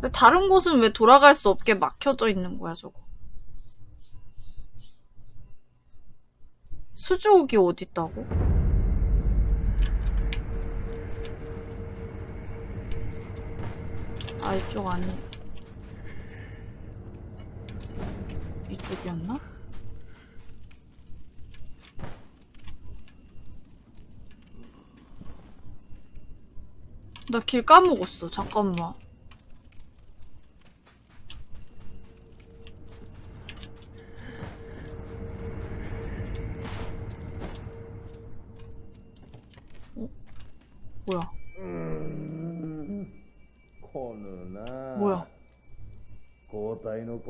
근데 다른 곳은 왜 돌아갈 수 없게 막혀져 있는 거야, 저거? 수주옥이 어딨다고? 아, 이쪽 아니. 이쪽이었나? 나 길 까먹었어. 잠깐만. 代の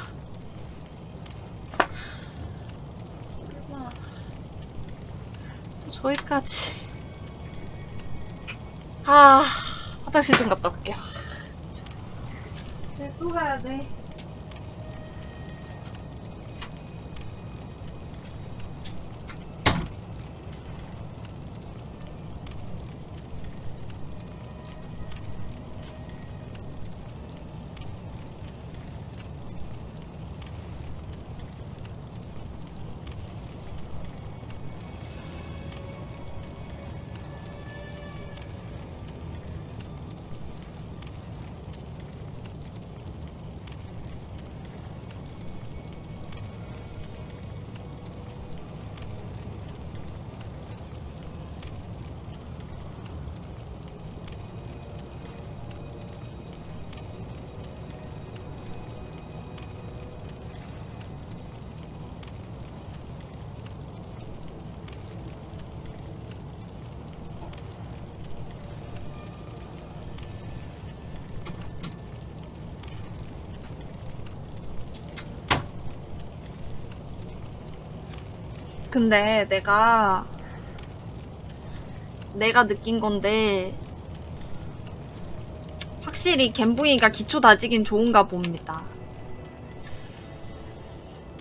저기까지. 아, 화장실 좀 갔다 올게요. 네, 또 가야 돼. 근데 내가 내가 느낀 건데 확실히 갬붕이가 기초 다지긴 좋은가 봅니다.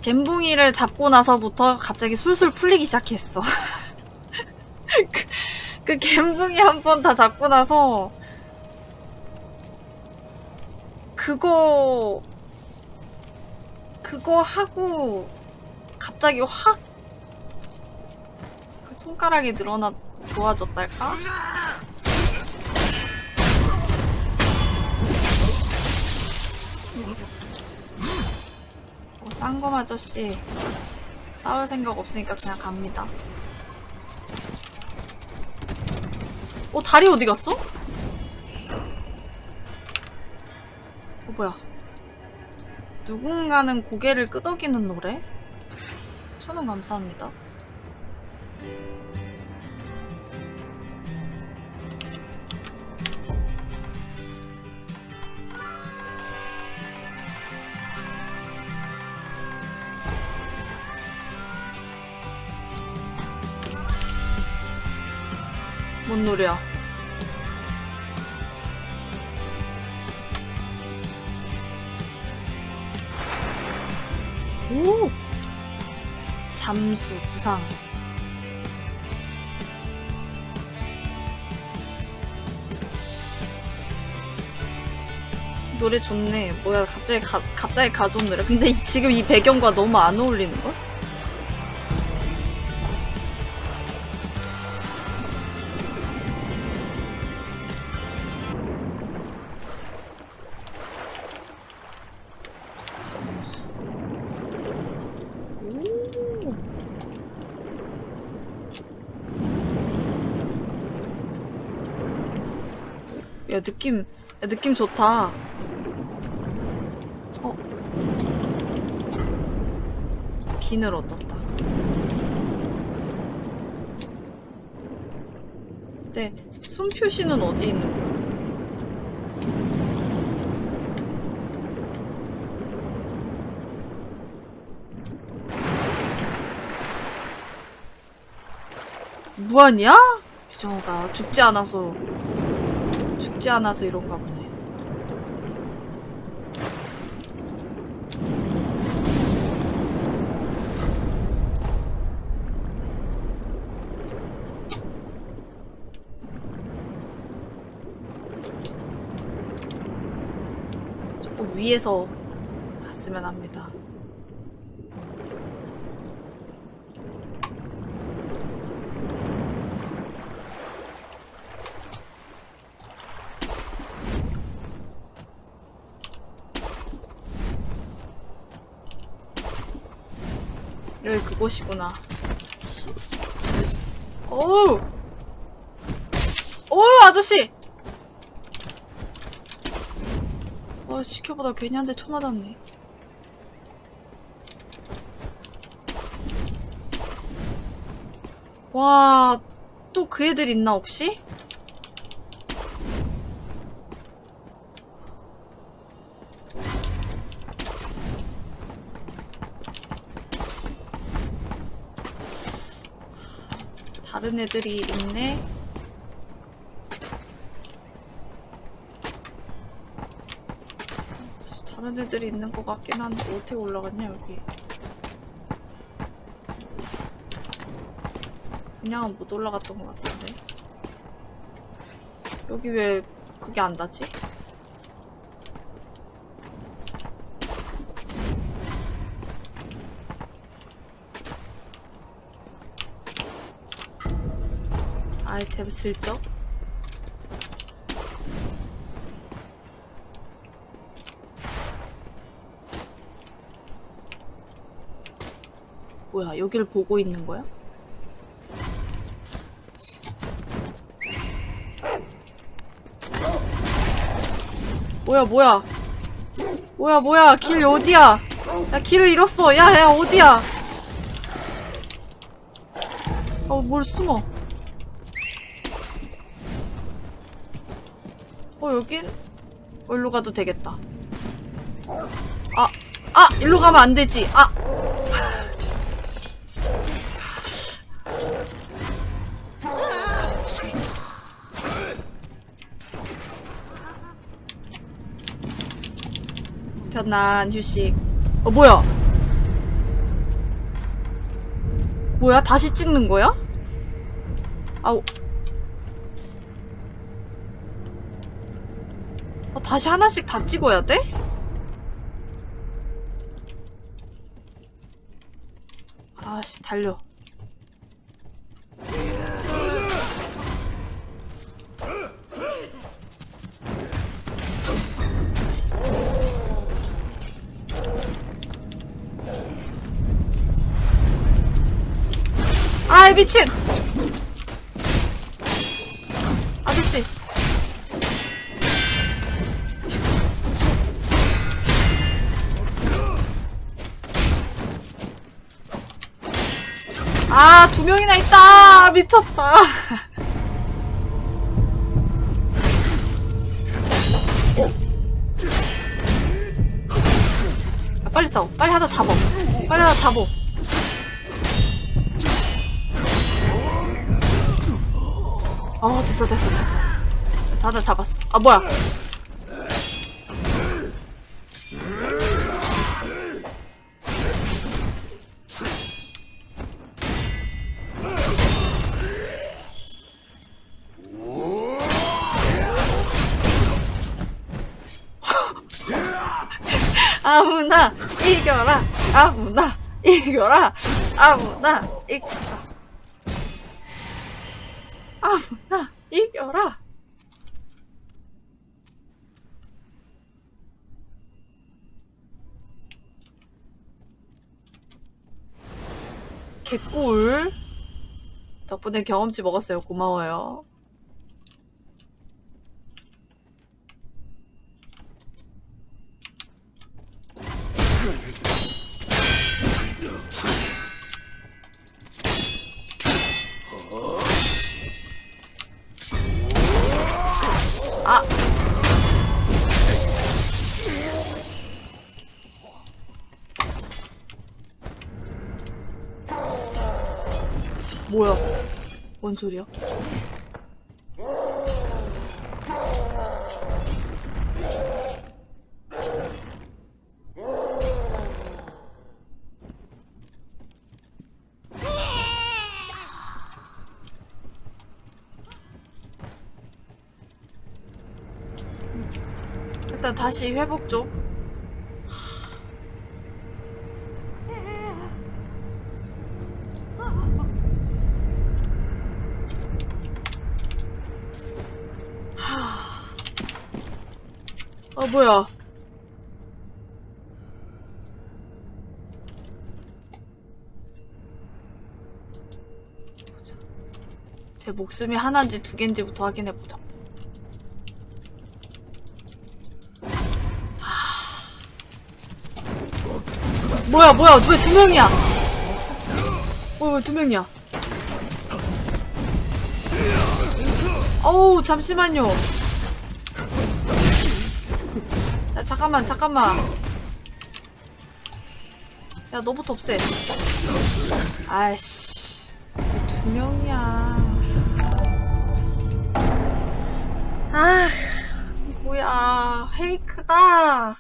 갬붕이를 잡고 나서부터 갑자기 술술 풀리기 시작했어. 그, 그 갬붕이 한 번 다 잡고 나서 그거 그거 하고 갑자기 확그 손가락이 늘어나 좋아졌달까? 어, 쌍검 아저씨 싸울 생각 없으니까 그냥 갑니다. 어 다리 어디 갔어? 어 뭐야? 누군가는 고개를 끄덕이는 노래? 천원 감사합니다. 뭔 노래야? 오! 잠수, 부상. 노래 좋네. 뭐야, 갑자기 가, 갑자기 가져온 노래. 근데 이- 지금 이 배경과 너무 안 어울리는걸? 잠수. 오. 야, 느낌, 야, 느낌 좋다. 비늘 어떻다 근데 숨표시는 어디 있는 거야? 무한이야? 비정우가 죽지 않아서 죽지 않아서 이런가 보네 위에서 갔으면 합니다. 여기 그곳이구나. 어우! 어우, 아저씨! 어, 시켜보다 괜히 한 대 쳐맞았네. 와, 또 그 애들 있나, 혹시? 다른 애들이 있네. 다른 애들이 있는 것 같긴 한데 어떻게 올라갔냐 여기. 그냥은 못 올라갔던 것 같은데. 여기 왜 그게 안 닿지? 아이템 슬쩍? 뭐야, 여기를 보고 있는 거야? 뭐야, 뭐야. 뭐야, 뭐야, 길 어디야? 야, 길을 잃었어. 야, 야, 어디야? 어, 뭘 숨어. 어, 여긴? 어, 일로 가도 되겠다. 아, 아! 일로 가면 안 되지. 아! 편한 휴식. 어, 뭐야? 뭐야? 다시 찍는 거야? 아우. 어, 다시 하나씩 다 찍어야 돼? 아씨, 달려. 미친! 아저씨. 아, 두 명이나 있다! 미쳤다! 아, 빨리 싸워. 빨리 하나 잡어. 빨리 하나 잡어. 어, 됐어, 됐어, 됐어. 하나 잡았어. 아, 뭐야. 아무나 이겨라 아무나 이겨라 아무나 이겨라 아무나 이겨라. 개꿀. 덕분에 경험치 먹었어요. 고마워요 아 뭐야 뭔 소리야? 일단 다시 회복 좀. 아 뭐야? 제 목숨이 하나인지 두 개인지부터 확인해 보자. 뭐야 뭐야 왜 두 명이야? 왜두 명이야? 어우 잠시만요. 야 잠깐만 잠깐만. 야 너부터 없애. 아이씨 왜두 명이야. 아 뭐야 페이크다.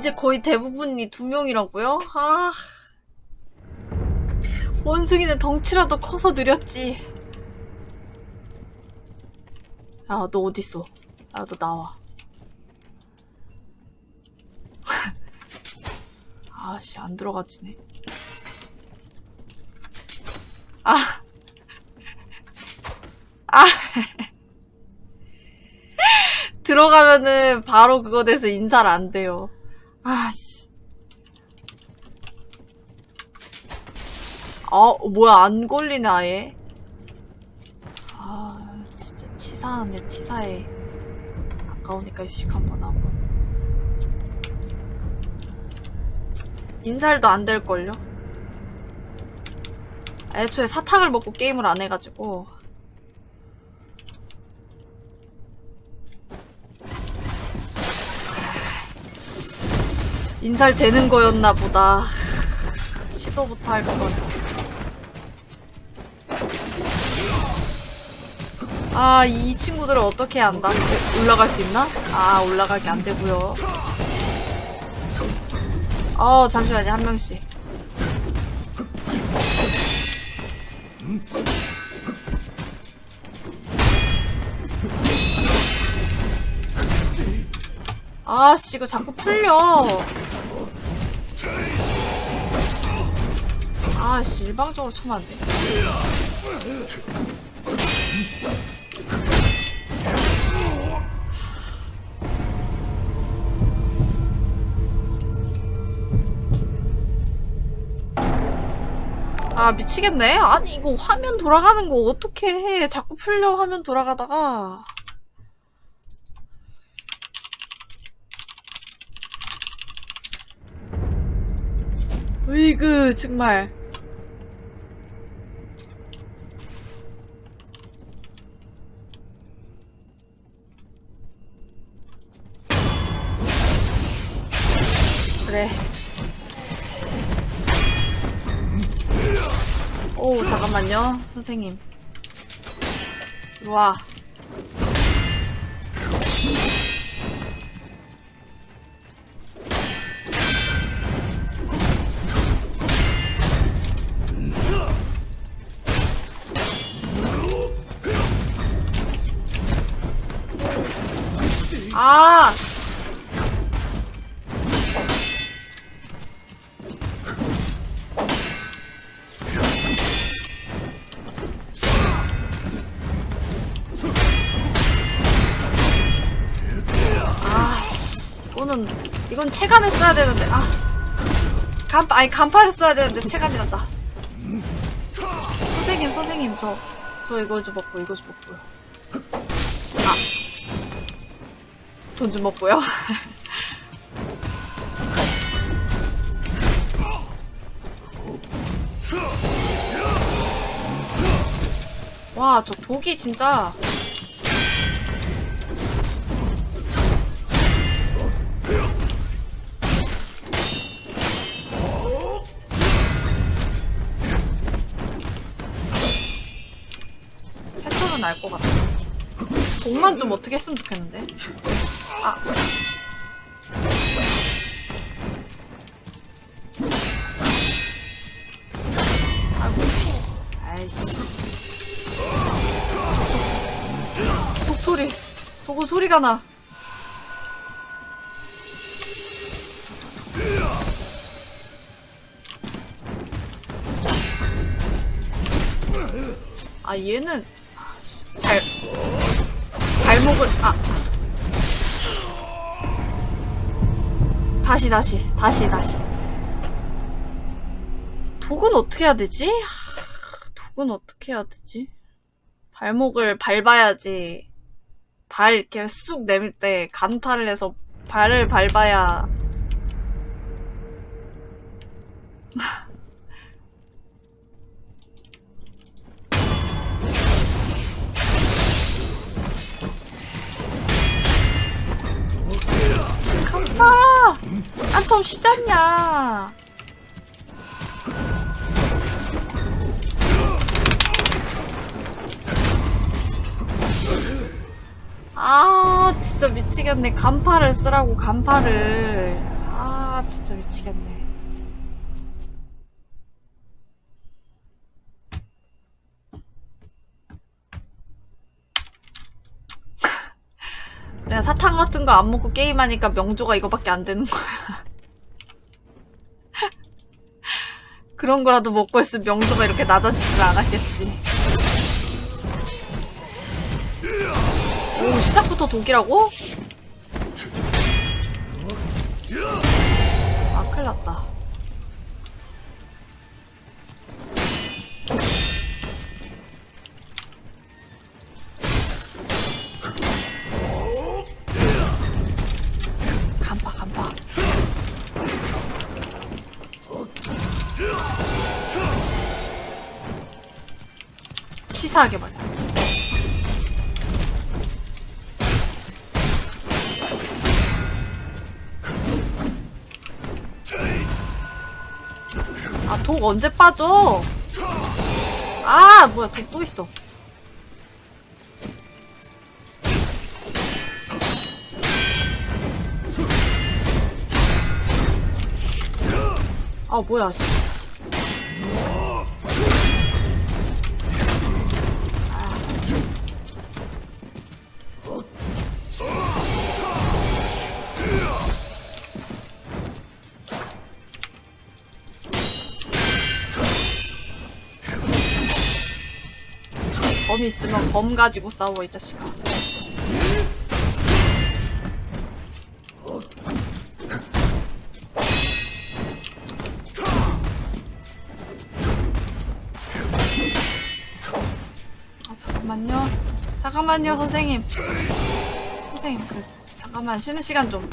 이제 거의 대부분이 두 명이라고요? 아. 원숭이는 덩치라도 커서 느렸지. 야, 너 어딨어? 야, 너 나와. 아씨, 안 들어가지네. 아. 아. 들어가면은 바로 그거 돼서 인사를 안 돼요. 아씨. 아, 뭐야, 안 걸리네, 아예. 아, 진짜 치사하네, 치사해. 아까우니까 휴식 한번 하고. 인살도 안 될걸요? 애초에 사탕을 먹고 게임을 안 해가지고. 인살 되는 거였나 보다. 시도부터 할 걸. 아, 이 친구들을 어떻게 한다? 올라갈 수 있나? 아, 올라가기 안 되고요. 어, 잠시만요, 한 명씩. 아씨, 이거 자꾸 풀려. 아씨, 일방적으로 쳐면 안 돼. 아, 미치겠네. 아니, 이거 화면 돌아가는 거 어떻게 해. 자꾸 풀려, 화면 돌아가다가. 으이그, 정말. 그래. 오, 잠깐만요. 선생님. 와. 아! 아, 이건 체간을 써야 되는데, 아. 간, 아니, 간파를 써야 되는데, 체간이란다. 선생님, 선생님, 저, 저 이거 좀 먹고, 이거 좀 먹고요. 아. 돈 좀 먹고요. 와, 저 독이 진짜. 알것 같아. 독만 좀 어떻게 했으면 좋겠는데. 아. 아이고. 아이씨. 독 소리. 독은 소리가 나. 아 얘는 아 다시 다시 다시 다시 독은 어떻게 해야 되지? 하, 독은 어떻게 해야 되지? 발목을 밟아야지 발 이렇게 쑥 내밀 때 간파를 해서 발을 밟아야 간파 안톰 쉬잖냐? 아 진짜 미치겠네. 간파를 쓰라고 간파를. 아 진짜 미치겠네 내가 사탕 같은 거 안 먹고 게임하니까 명조가 이거밖에 안 되는 거야. 그런 거라도 먹고 했으면 명조가 이렇게 낮아지질 않았겠지. 오 시작부터 독이라고? 아 큰일 났다 치사하게 말이야 아, 독 언제 빠져? 아, 뭐야, 독 또 있어. 아, 뭐야, 씨. 검이 있으면 검 가지고 싸워, 이 자식아. 아, 잠깐만요. 잠깐만요, 선생님. 선생님, 그, 잠깐만, 쉬는 시간 좀.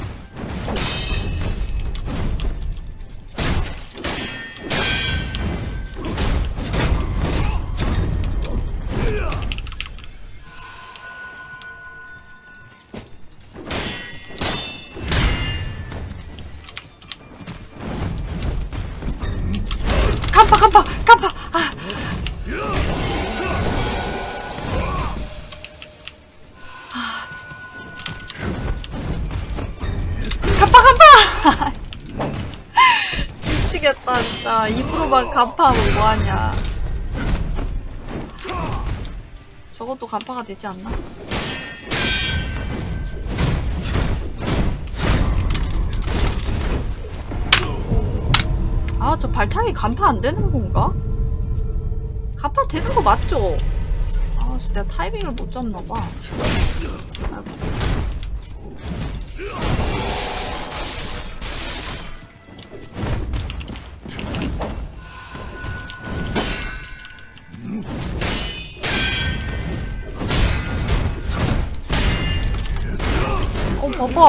진짜. 입으로만 간파하면 뭐하냐. 저것도 간파가 되지 않나? 아, 저 발차기 간파 안 되는 건가? 간파 되는 거 맞죠? 아, 씨, 내가 타이밍을 못 잡나봐.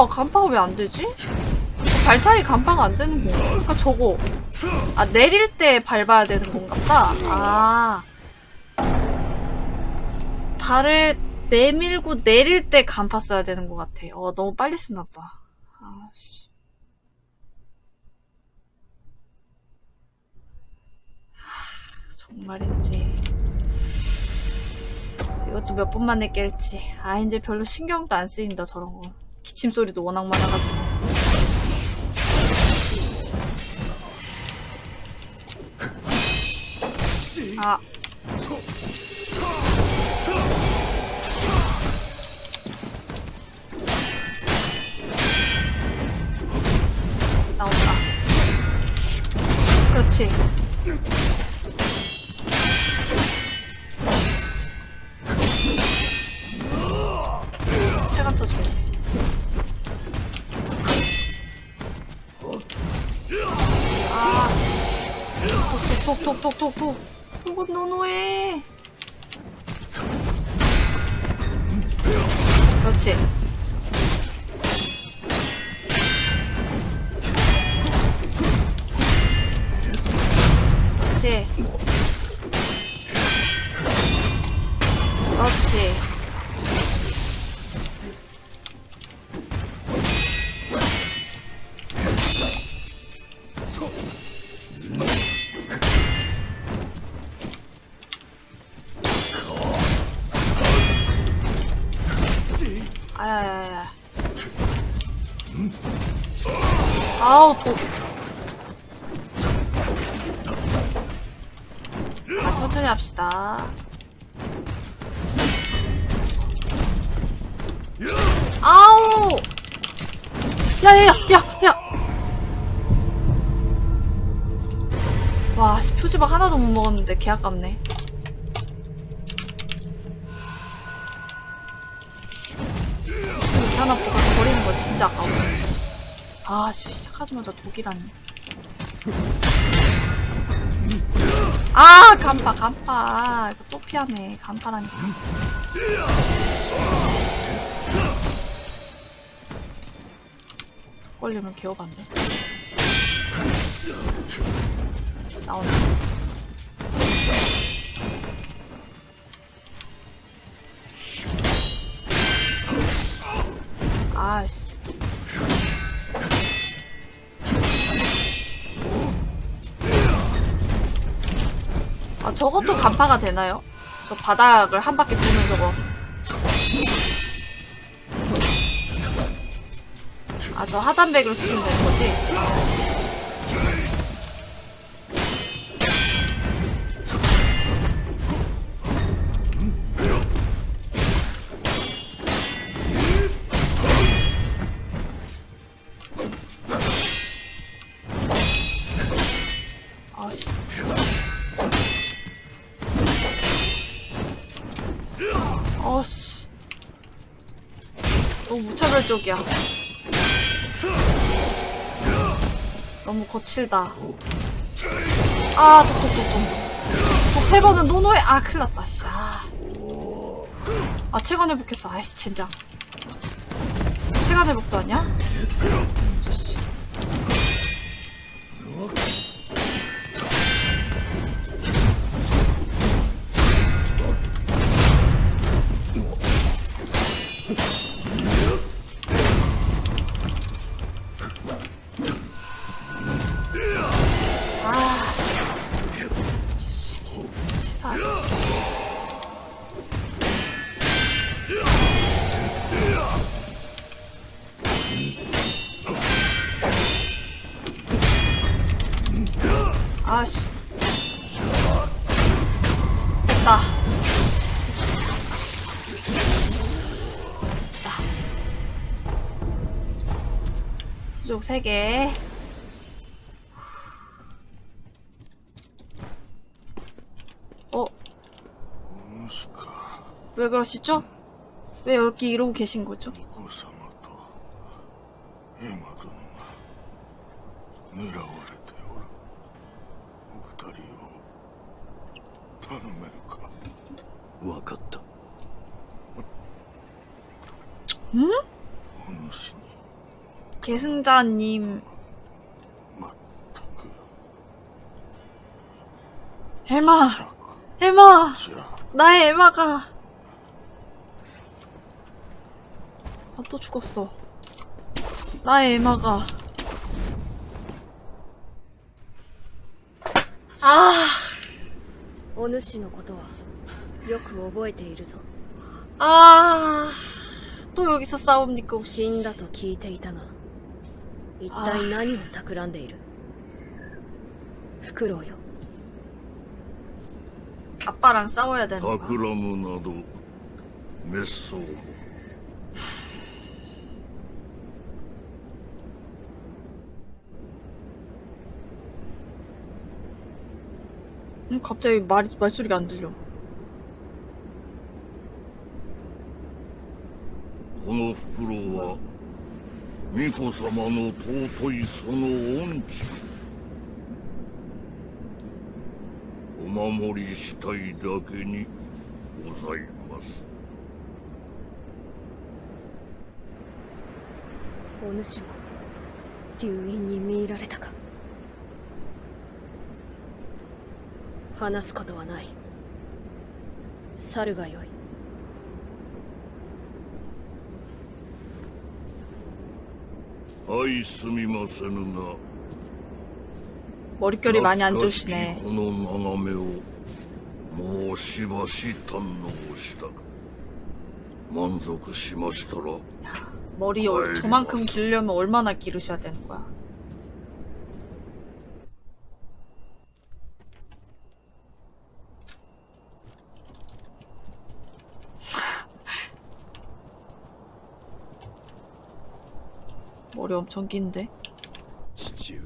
간파가 왜 안 되지? 발차기 간파가 안 되는 건가? 그러니까 저거. 아, 내릴 때 밟아야 되는 건가 보다. 아. 발을 내밀고 내릴 때 간파 써야 되는 것 같아. 어, 너무 빨리 쓰나 보다. 아, 씨. 하, 정말인지. 이것도 몇 번 만에 깰지. 아, 이제 별로 신경도 안 쓰인다, 저런 거. 기침 소리도 워낙 많아가지고. 아. 나온다. 그렇지. 체감 터지겠네. 톡톡톡톡톡톡. 이건 노노해. 그렇지. 그렇지. 그렇지. 합시다. 아우. 야야야 야 야. 와 씨, 표지박 하나도 못 먹었는데 개 아깝네. 지금 하나 보고 버리는 거 진짜 아까워. 아, 씨, 시작하자마자 독이라니. 아, 간파, 간파. 이거 또 피하네. 간파라니까. 독 걸리면 개어반데. 나오네. 아씨. 아, 저것도 간파가 되나요? 저 바닥을 한 바퀴 도는 저거. 아, 저 하단백으로 치면 되는 거지? 무차별적이야. 너무 거칠다. 아, 독독독독. 독세 번은 노노에, 아, 큰일 났다, 씨. 아, 아 체관 회복했어. 아이씨, 젠장. 체관 회복도 아니야? 수족 3개. 어? 왜 그러시죠? 왜 여기 이러고 계신 거죠? お 계승자님, 全く 에마, 策 에마, じゃ 나의 에마가. 아, 또 죽었어. 나의 에마가. 아, お主のことはよく覚えているぞ 아, 또 여기서 싸웁니까, 死 혹시? んだと聞いていたが 一体何を企んでいるフクロウよ 아빠랑 싸워야 되는 거야. 企むなど滅相も 응, 갑자기 말, 말소리가 안 들려. この袋は 巫女様の尊いその恩知お守りしたいだけにございます。お主も流因に見入られたか？話すことはない。猿がよい。 아이 스미마세누나. 머릿결이 많이 안 좋으시네. 고노 나나메오. 모시바시 탄노시다. 만족시마시더라. 머리 저만큼 길려면 얼마나 기르셔야 되는 거야? 머리 엄청 긴데? 父上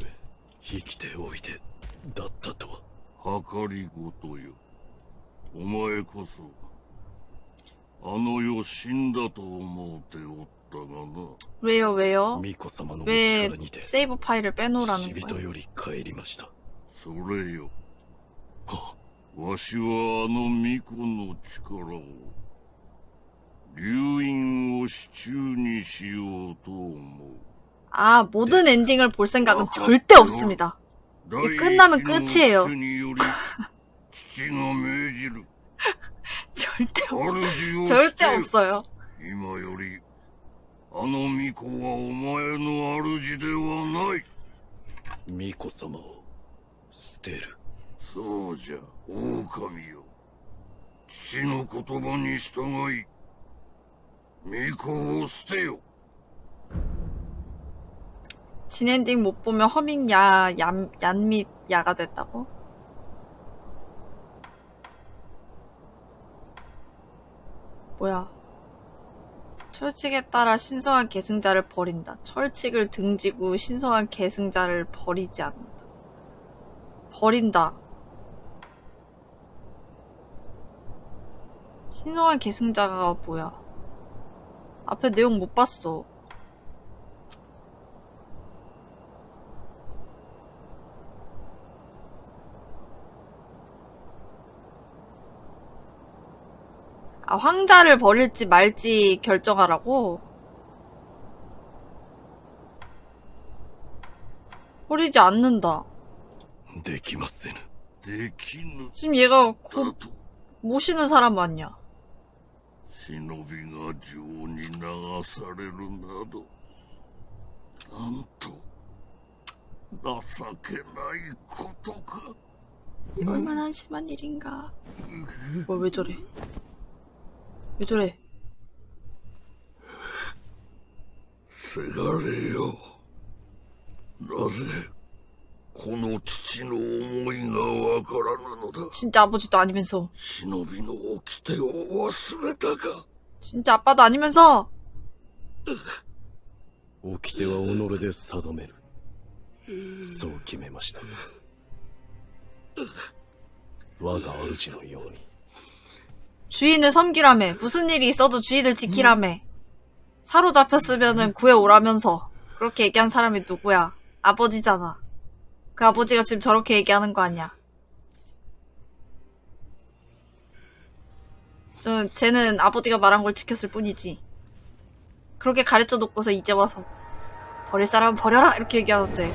生きておいでだったとは計りごとよお前こそあの世死んだと思うておったがな 왜요, 왜요? 巫女様のお 왜 力にて 세이브 파일을 死 빼놓으라는 人 거야? より帰りましたそれよはわしはあの巫女の力を流因を支柱にしようと思う 아, 모든 엔딩을 볼 생각은 절대 없습니다. 第一 끝나면 の 끝이에요. 手により父が命じる 절대 없어. 主を 절대 捨てよ 없어요. 今よりあの巫女はお前の主ではない巫女様を捨てるそうじゃ狼よ父の言葉に従い巫女を捨てよ 진엔딩 못 보면 허밍 야, 얀, 얀밑 야가 됐다고? 뭐야. 철칙에 따라 신성한 계승자를 버린다. 철칙을 등지고 신성한 계승자를 버리지 않는다. 버린다. 신성한 계승자가 뭐야? 앞에 내용 못 봤어. 아, 황자를 버릴지 말지 결정하라고? 버리지 않는다. 지금 얘가 곧 모시는 사람 맞냐? 신호비가 주온이 나가사레를 나도. 난토. 나사케나이 코토가 얼마나 한심한 일인가? 어, 뭐왜 저래? 왜 저래? せがれよなぜこの父の思いがわからぬのだ 진짜 아버지도 아니면서. 忍びの掟を忘れたか 진짜 아빠도 아니면서. 掟は己で定めるそう決めました我が主のように 주인을 섬기라며. 무슨 일이 있어도 주인을 지키라며. 사로잡혔으면은 구해오라면서. 그렇게 얘기한 사람이 누구야? 아버지잖아. 그 아버지가 지금 저렇게 얘기하는 거 아니야. 저, 쟤는 아버지가 말한 걸 지켰을 뿐이지. 그렇게 가르쳐 놓고서 이제 와서 버릴 사람은 버려라 이렇게 얘기하는데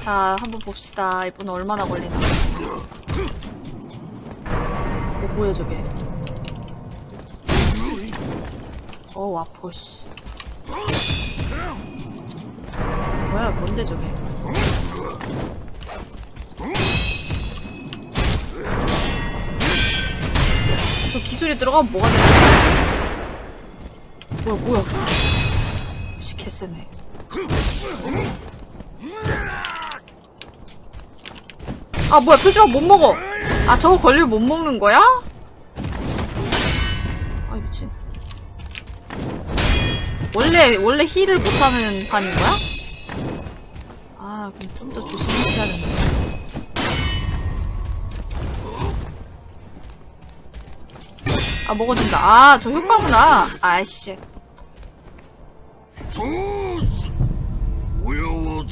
자, 한번 봅시다. 이분 얼마나 걸리나. 어, 뭐야, 저게. 어, 아파, 씨. 뭐야, 뭔데, 저게. 저 기술이 들어가면 뭐가 되는 거야? 뭐야, 뭐야. 씨, 개쎄네. 아 뭐야 표지마 못 먹어. 아 저거 걸리면 못 먹는 거야? 아 미친. 원래 원래 힐을 못하는 반인 거야? 아 그럼 좀 더 조심해야 되는데. 아 먹어준다. 아 저 효과구나. 아이씨. 두려워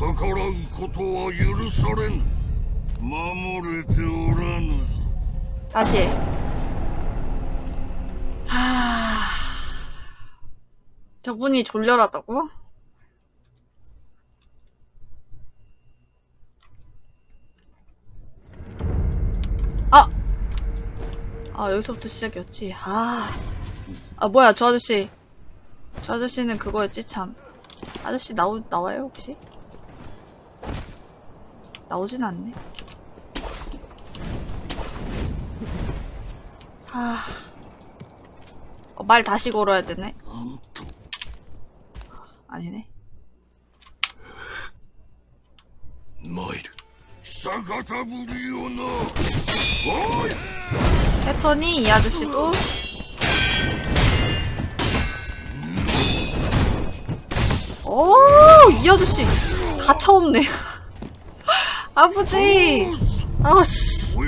逆らうことは許されん守れておらぬぞ 다시 하... 저분이 졸렬하다고? 아! 아 여기서부터 시작이었지 아... 아 뭐야 저 아저씨 저 아저씨는 그거였지 참 아저씨 나오, 나와요 혹시? 나오진 않네. 아... 어, 말 다시 걸어야 되네. 아니네. 마일 사가타부리오나. 캐터니 이 아저씨도 어, 오이 아저씨 가차 없네. 아버지! 아씨!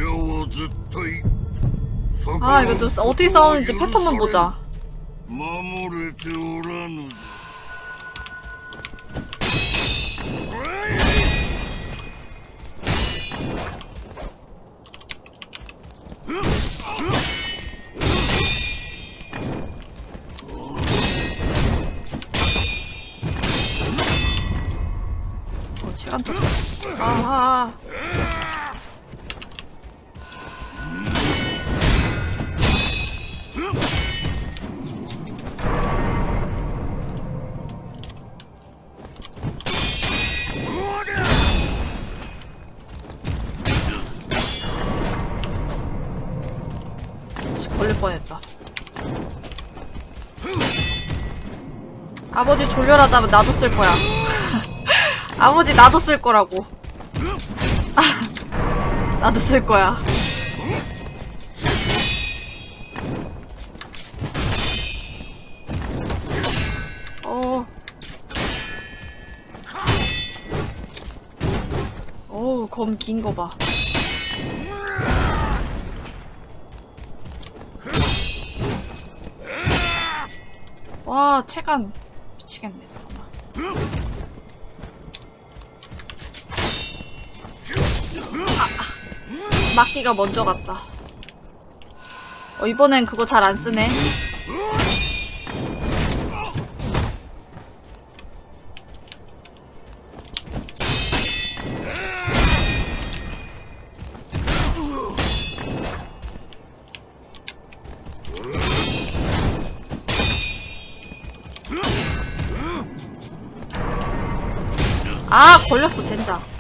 아 이거 좀 어떻게 싸우는지 패턴만 보자. 시간 또. 아하. 씨, 걸릴 뻔했다. 아버지 졸렬하다면 나도 쓸 거야. 아버지 나도 쓸 거라고. 아, 나도 쓸 거야. 어. 어우, 검 긴 거 봐. 와, 체감. 미치겠네, 잠깐만. 막기가 먼저 갔다. 어, 이번엔 그거 잘 안 쓰네. 아, 걸렸어, 젠장.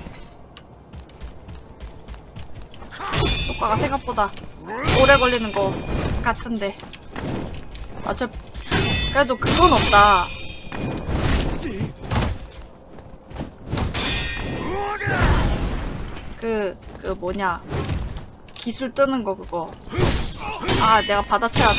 효과가 생각보다 오래 걸리는 거 같은데. 어차 그래도 그건 없다. 그, 그 뭐냐. 기술 뜨는 거 그거. 아, 내가 받아쳐야 하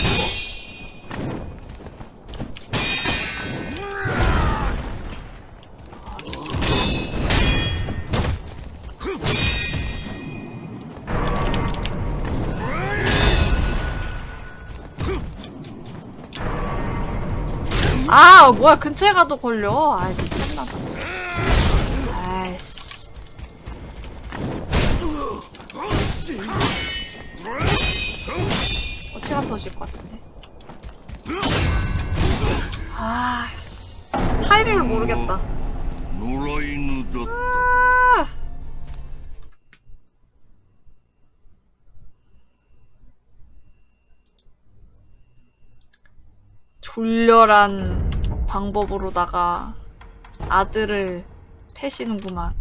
아 뭐야 근처에 가도 걸려. 아이 미쳤나봐 아이씨. 어찌가 더질것 같은데. 아 타이밍을 모르겠다. 아. 졸렬한 방법으로다가 아들을 패시는구만.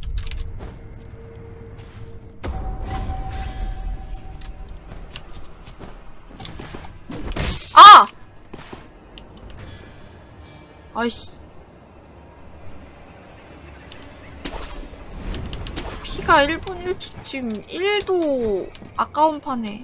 아! 아이씨. 피가 1분 1초 지금 1도 아까운 판에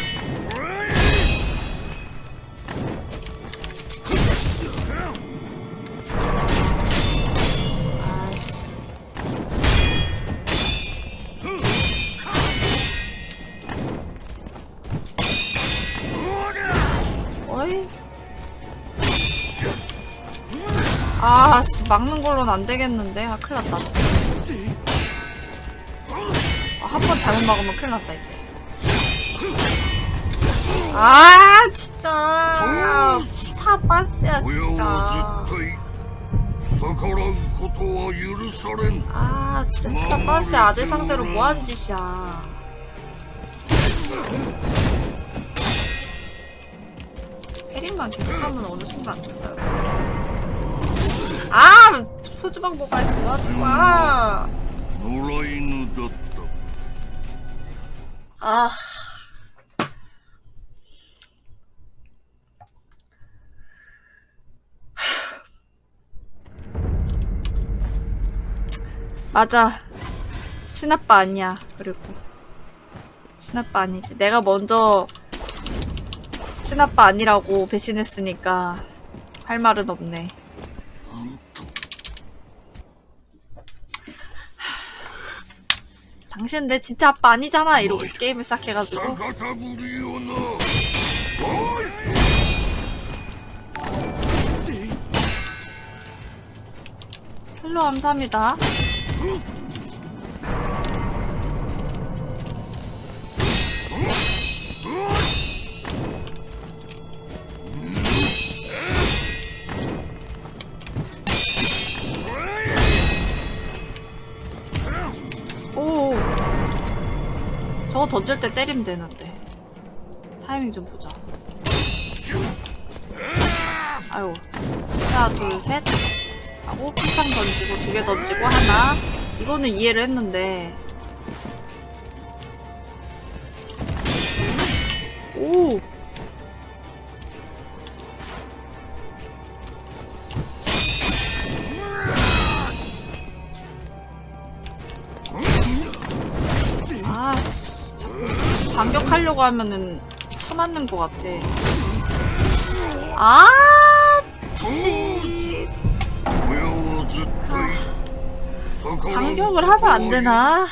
아씨 막는 걸로는 안 되겠는데? 아 큰일났다. 아, 한 번 잘못 막으면 큰일났다 이제. 아 진짜. 치사 빠스야 진짜. 아 진짜 치사 빠스야. 아들 상대로 뭐한 짓이야. 페린만 계속하면 어느 순간. 된다 아! 소주방 먹어야지 와 놀라이누다. 아. 맞아. 친아빠 아니야 그리고. 친아빠 아니지. 내가 먼저 친아빠 아니라고 배신했으니까 할 말은 없네. 당신 내 진짜 아빠 아니잖아. 이러고 게임을 시작해가지고. hello 감사합니다. 어? 저거 던질 때 때리면 되는데. 타이밍 좀 보자. 아유. 하나, 둘, 셋. 하고 피상 던지고 두 개 던지고 하나 이거는 이해를 했는데 오 반격하려고 하면은 참았는 것 같아. 아, 치. 아, 반격을 하면 안 되나?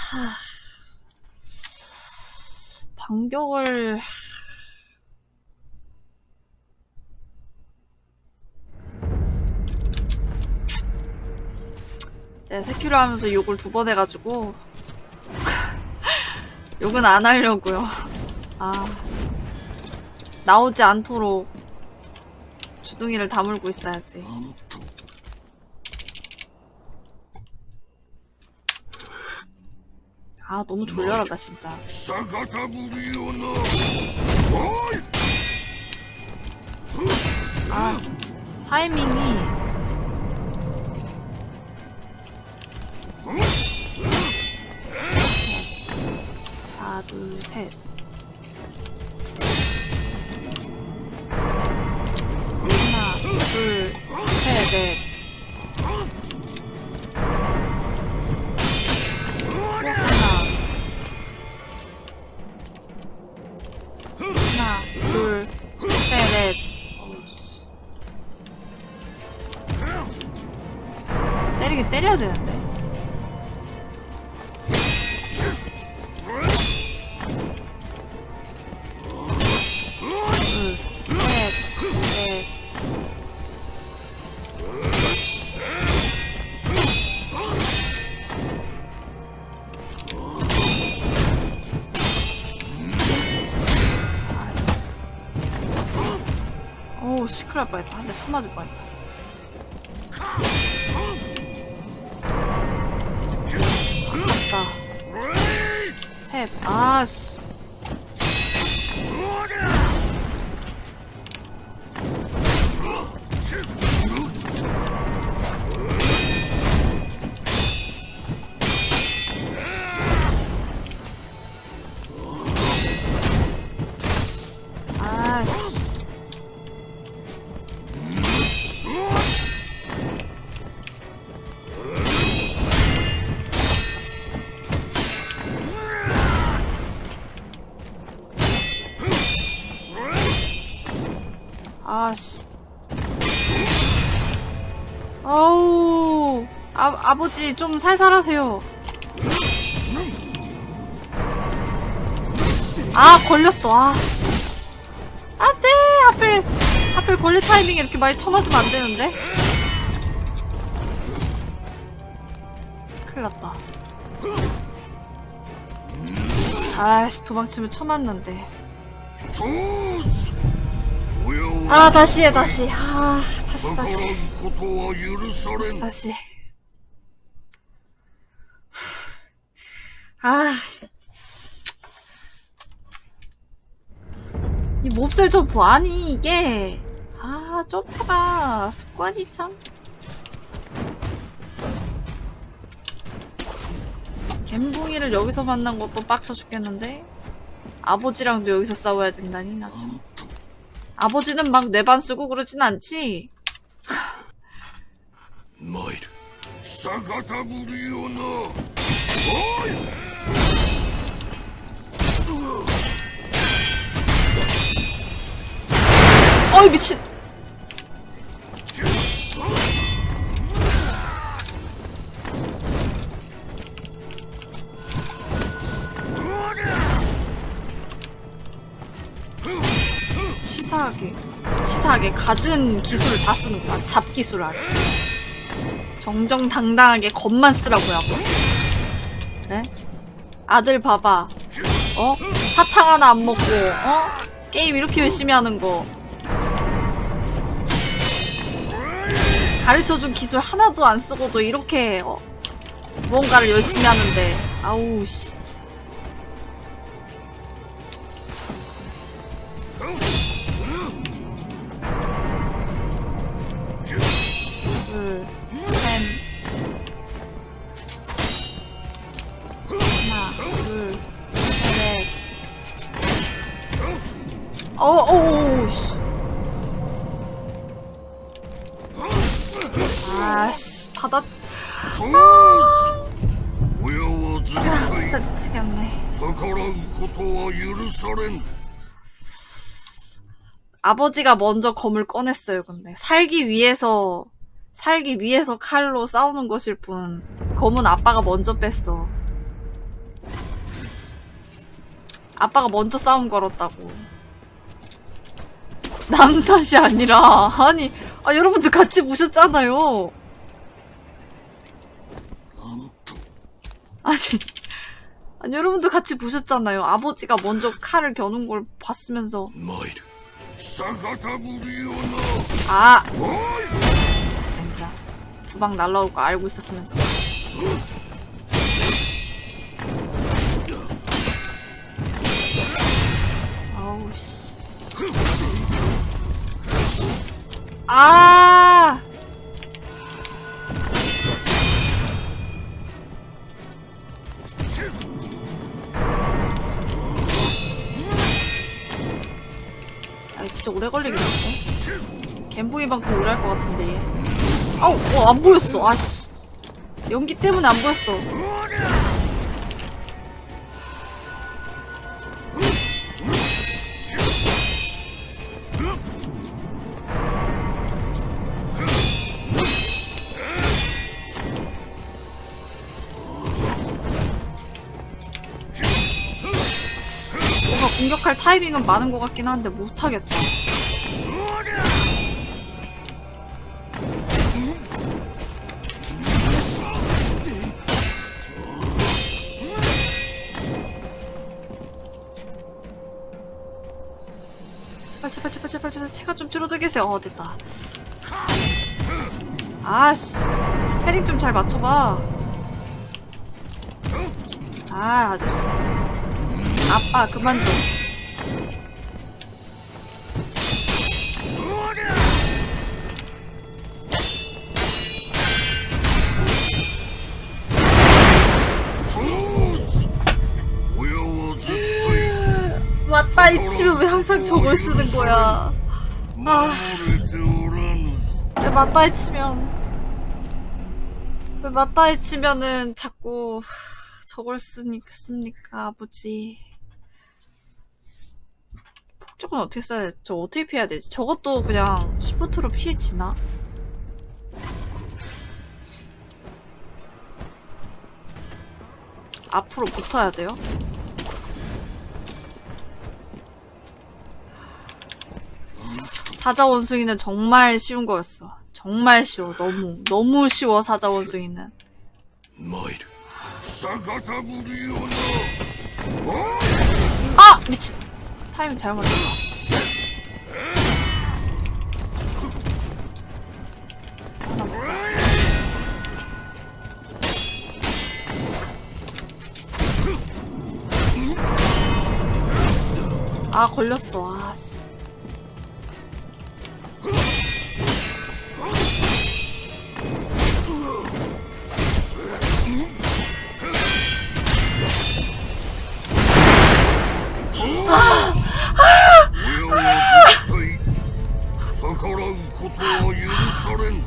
반격을. 네, 세큐를 하면서 욕을 두 번 해가지고 욕은 안 하려고요. 아 나오지 않도록 주둥이를 다물고 있어야지. 아 너무 졸려라 나 진짜. 아 타이밍이 하나, 둘, 셋. 시크할 뻔했다. 한 대 쳐 맞을 뻔했다 아버지 좀 살살하세요. 아 걸렸어. 아. 안돼 하필 하필 걸릴 타이밍에 이렇게 많이 쳐맞으면 안되는데. 큰일났다. 아씨 도망치면 쳐맞는데. 아 다시 해 다시. 아 다시 다시. 다시 다시. 몹쓸 점프. 아니 이게. 아 점프가 습관이 참. 갬붕이를 여기서 만난 것도 빡쳐 죽겠는데? 아버지랑도 여기서 싸워야 된다니 나 참. 아버지는 막 내반 쓰고 그러진 않지? 마이르 사가타구리오나. 어이 미친 치사하게 치사하게 갖은 기술을 다 쓰는구나 잡기술 아주 정정당당하게 겁만 쓰라고요 그래? 아들 봐봐 어? 사탕 하나 안 먹고 어? 게임 이렇게 열심히 하는 거 가르쳐준 기술 하나도 안 쓰고도 이렇게 어, 무언가를 열심히 하는데. 아우 씨. 둘, 셋. 하나, 둘, 셋. 어 어 어 받아! 아... 야, 아, 진짜 미치겠네. 아버지가 먼저 검을 꺼냈어요 근데. 살기 위해서 살기 위해서 칼로 싸우는 것일 뿐 검은 아빠가 먼저 뺐어. 아빠가 먼저 싸움 걸었다고. 남 탓이 아니라 아니 아 여러분들 같이 보셨잖아요. 아니, 아니 여러분도 같이 보셨잖아요. 아버지가 먼저 칼을 겨눈 걸 봤으면서 아! 진짜 두 방 날라올 거 알고 있었으면서 아우 씨 아! 아, 이거 진짜 오래 걸리겠는데? 갬붕이만큼 오래 할 것 같은데 얘. 아우, 어, 안 보였어. 아씨. 연기 때문에 안 보였어. 타이밍은 많은 것 같긴 한데 못하겠다. 제발 제발 제발 제발 제발 체가 좀 줄어들게 해세요. 어 됐다. 아씨 패링 좀 잘 맞춰봐. 아 아저씨. 아빠 그만 좀. 이 치면 왜 항상 저걸 쓰는 거야? 아. 왜 맞다이 치면 왜 맞다이 치면은 자꾸 저걸 쓰니 씁니까 아버지 폭죽은 어떻게 써야 돼? 저 어떻게 피해야 되지? 저것도 그냥 시프트로 피해지나? 앞으로 붙어야 돼요? 사자 원숭이는 정말 쉬운 거였어. 정말 쉬워. 너무 너무 쉬워 사자 원숭이는. 参る아 미친. 타이밍 잘못 맞췄다. 아 걸렸어. 아 씨.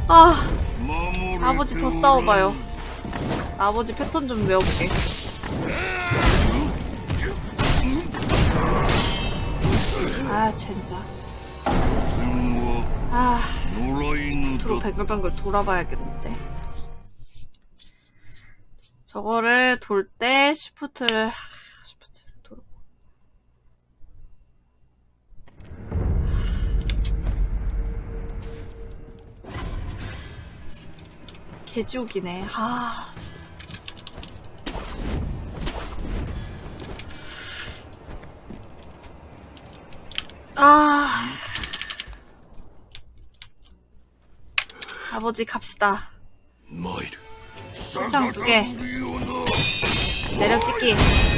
아 아버지 더 싸워봐요. 아버지 패턴 좀 외워볼게. 아 진짜. 아 밑으로 뱅글뱅글 돌아봐야겠는데. 저거를 돌때 쉬프트를 하, 쉬프트를 개지옥이네. 아 진짜. 아. 아버지 갑시다. 소장 두 개. 내려찍기.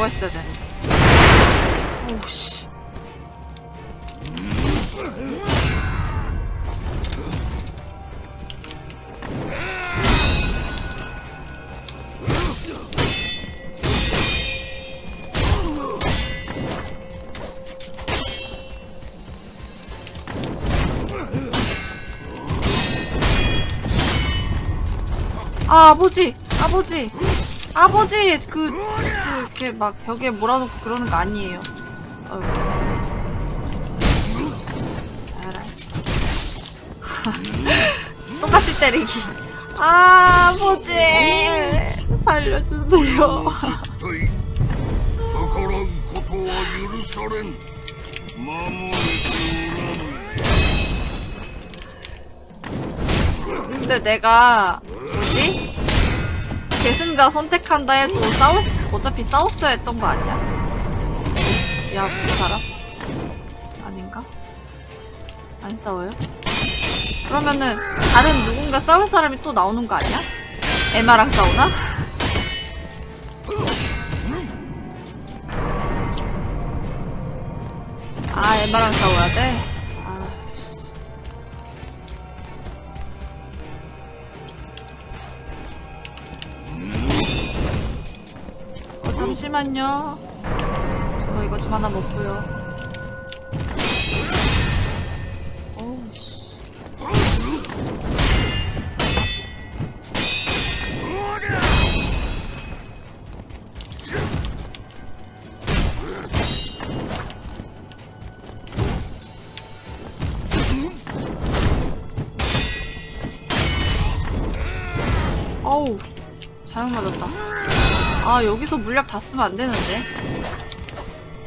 돌때 그거 했어야 되는데. 오우씨. 아, 아버지! 아버지! 아버지! 그, 그, 이렇게 막 벽에 몰아놓고 그러는 거 아니에요. 어휴. 알아. 똑같이 때리기. 아, 뭐지? 살려주세요. 근데 내가 뭐지? 계승자 선택한다 해도 싸울 수 어차피 싸웠어야 했던 거 아니야? 야, 그 사람? 아닌가? 안 싸워요? 그러면은, 다른 누군가 싸울 사람이 또 나오는 거 아니야? 에마랑 싸우나? 아, 에마랑 싸워야 돼? 잠시만요. 저 이거 좀 하나 먹고요. 어우, 씨. 어우, 잘못 맞았다. 아, 여기서 물약 다 쓰면 안 되는데.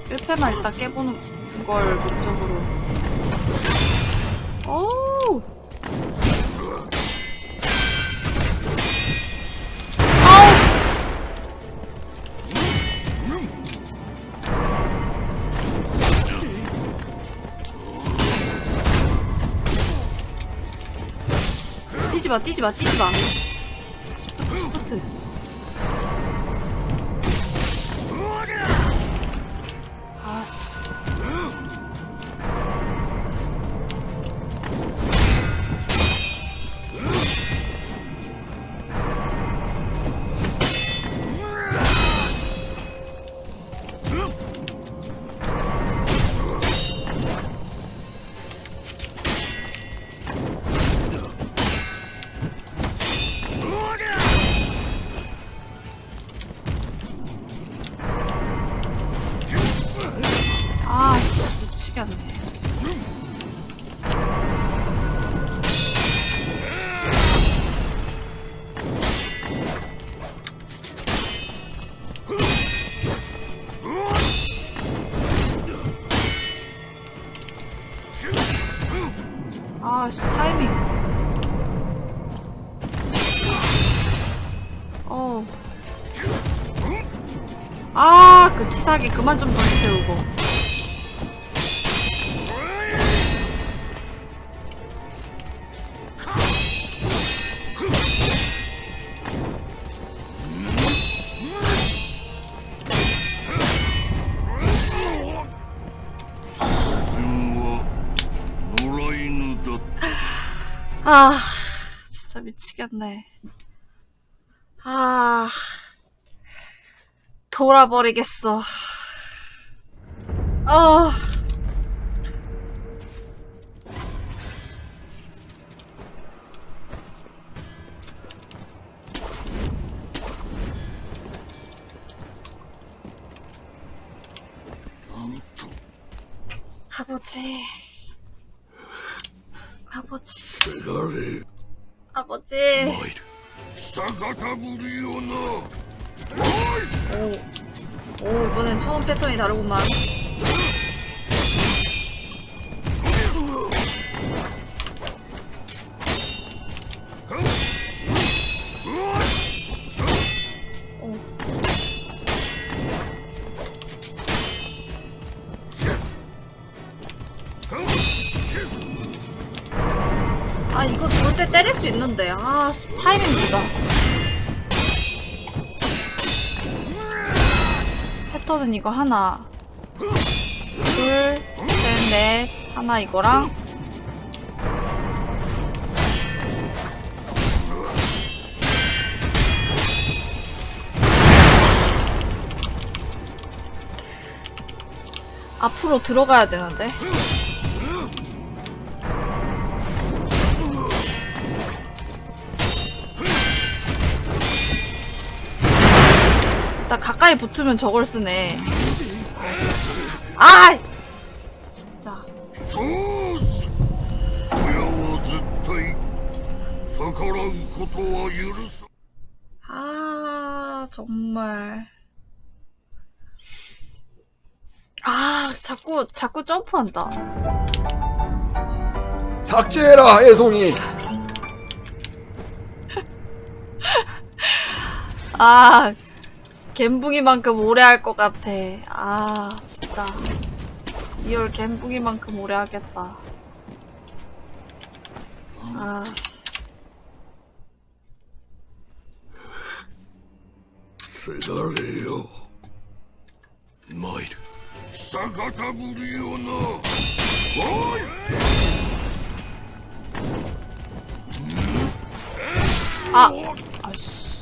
1패만 일단 깨보는 걸 목적으로. 어우! 아우! 뛰지 마, 뛰지 마, 뛰지 마. 사기 그만 좀 던지세요, 이거. 아, 진짜 미치겠네. 아, 돌아버리겠어. 아. 아버지. 아버지. 아버지. 오, 오 이번엔 처음 패턴이 다르구만. 패턴은 이거 하나. 둘, 셋, 넷 하나 이거랑. 앞으로 들어가야 되는데 가까이 붙으면 저걸 쓰네. 아! 진짜. 아 정말. 아 자꾸 자꾸 점프한다. 삭제해라 애송이. 아 갬붕이만큼 오래 할 것 같아. 아 진짜. 이월 갬붕이만큼 오래 하겠다. 아. 시달래요. 마일 사가타부리오나 아 아씨.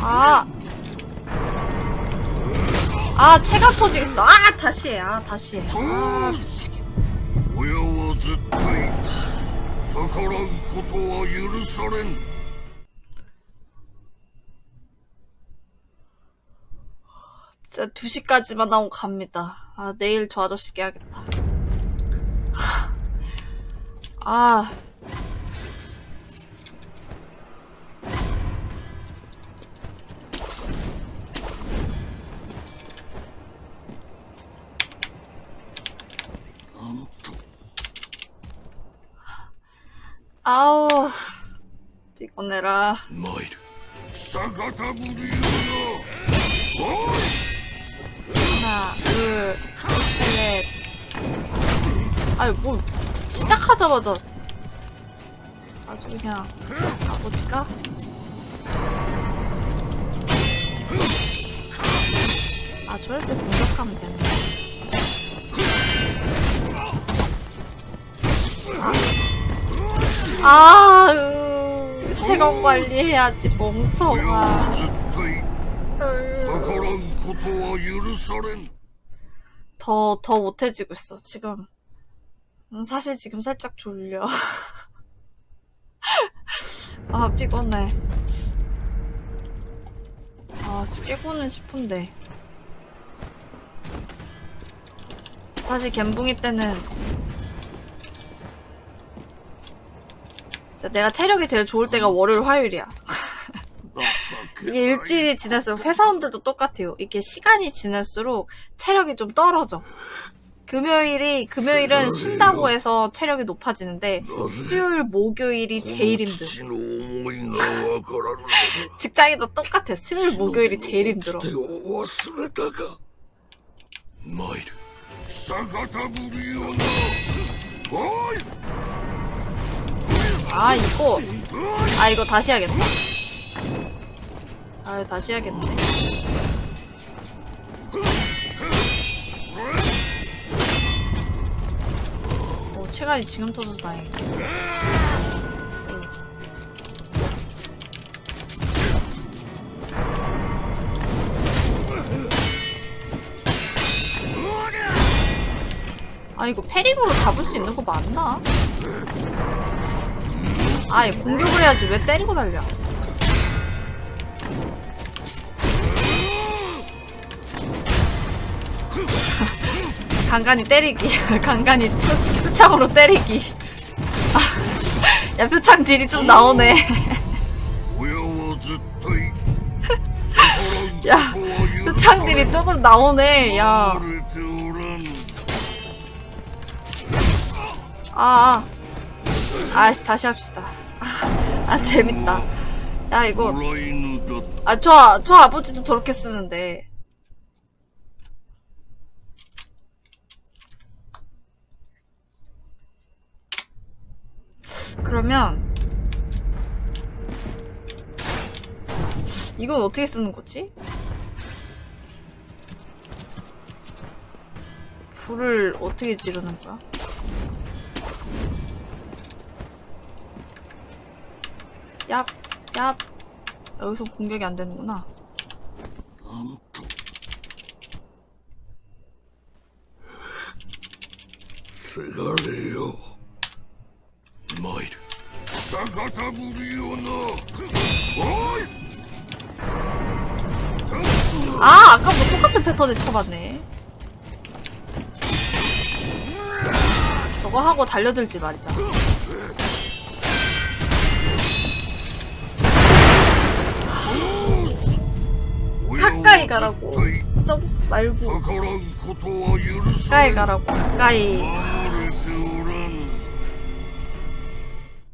아! 아, 체가 터지겠어. 아, 다시 해. 아, 다시 해. 아, 미치겠. 진짜 2시까지만 하고 갑니다. 아, 내일 저 아저씨 깨야겠다. 아. 아우 피곤해라. 마이르. 하나 둘셋. 아니 뭐 시작하자마자. 아주 그냥 아버지가 아 저럴 때 공격하면 되네. 아, 으, 체감 관리해야지, 멍청아. 음. 더, 더 못해지고 있어, 지금. 음, 사실 지금 살짝 졸려. 아, 피곤해. 아, 깨고는 싶은데. 사실 갬붕이 때는 내가 체력이 제일 좋을 때가 월요일 화요일이야. 이게 일주일이 지날수록 회사원들도 똑같아요. 이게 시간이 지날수록 체력이 좀 떨어져. 금요일이 금요일은 쉰다고 해서 체력이 높아지는데 수요일 목요일이 제일 힘들어. 직장인도 똑같아. 수요일 목요일이 제일 힘들어. 아 이거 아 이거 다시 해야겠다. 아 다시 해야겠네. 어 체간이 지금 터져서 다행이다. 아 이거 패링으로 잡을 수 있는 거 맞나? 아니 공격을 해야지. 왜 때리고 달려? 간간히 때리기. 간간히 표창으로 때리기. 아, 야 표창 딜이 좀 나오네. 야 표창 딜이 조금 나오네 야. 아, 아. 아이씨 다시 합시다. 아 재밌다 야 이거 아저저 아버지도 저렇게 쓰는데 그러면 이건 어떻게 쓰는 거지? 불을 어떻게 지르는 거야? 얍, 얍. 아, 여기서 공격이 안 되는구나. 세가래요. 마일. 사가타부리오나. 아, 아까부터 뭐 똑같은 패턴을 쳐봤네. 저거 하고 달려들지 말자. 가라고. 점 말고. 가까이 가라고. 가까이.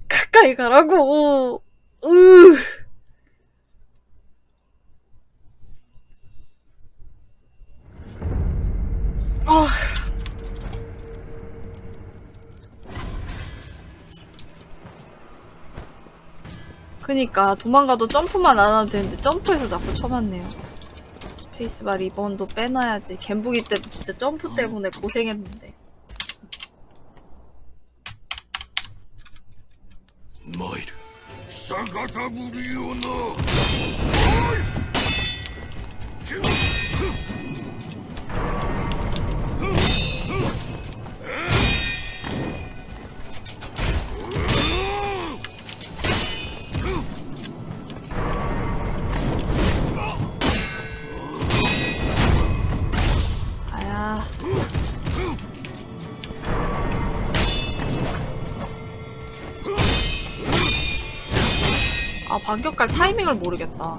가까이 가라고. 으. 아. 그니까 도망가도 점프만 안 하면 되는데 점프해서 자꾸 쳐봤네요. 페이스바 리본도 빼놔야지. 갬북이 때도 진짜 점프 아. 때문에 고생했는데. 마이르 사가다 무리오나 반격갈 타이밍을 모르겠다.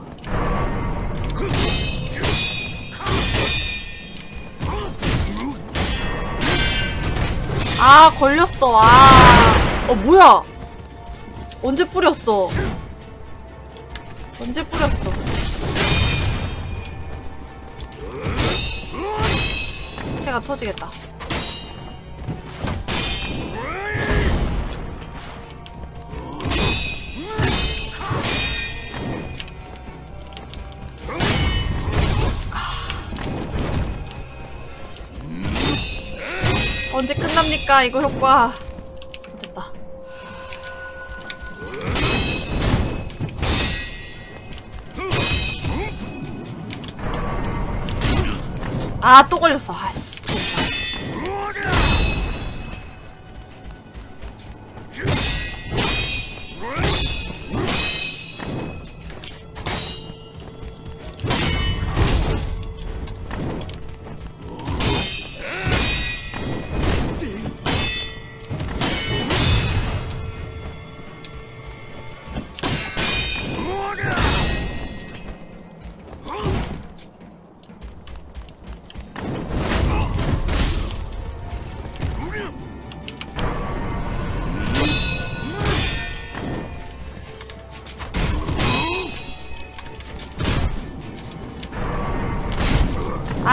아, 걸렸어. 아. 어, 뭐야? 언제 뿌렸어? 언제 뿌렸어? 체가 터지겠다. 끝납니까 이거 효과. 됐다. 아 또 걸렸어. 아씨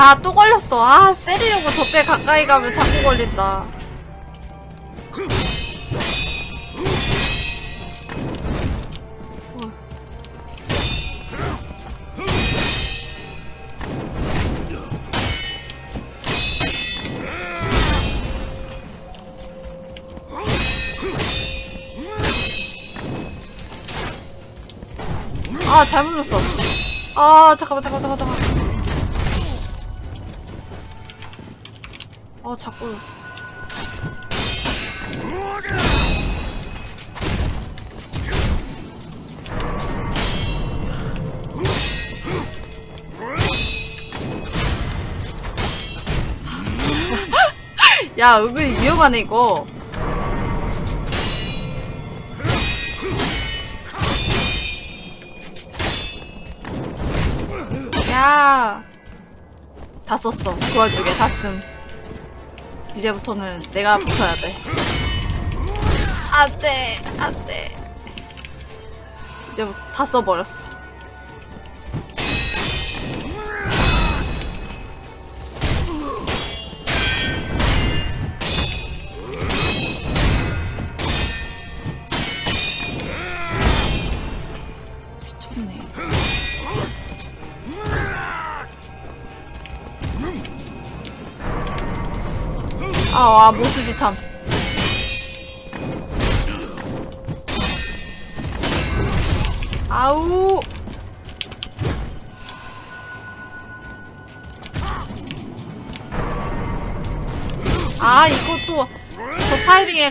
아 또 걸렸어. 아 때리려고 저때 가까이 가면 자꾸 걸린다. 아 잘못 눌렀어. 아 잠깐만 잠깐만 잠깐만 아 자꾸 야 은근히 위험하네 이거 야. 다 썼어. 그 와중에 다 쓴. 이제부터는 내가 붙어야 돼. 안 돼. 안 돼. 이제부터 다 써버렸어.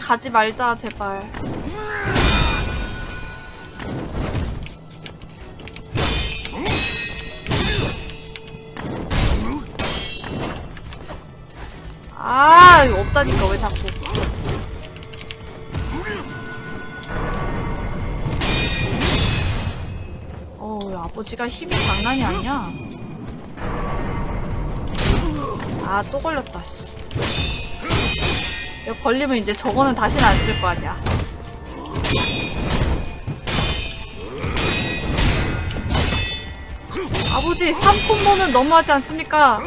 가지 말자, 제발. 아, 없다니까, 왜 자꾸. 어, 이 아버지가 힘이 장난이 아니야. 아, 또 걸렸다, 씨. 걸리면 이제 저거는 다시는 안 쓸 거 아니야. 아버지, 3콤보는 너무하지 않습니까?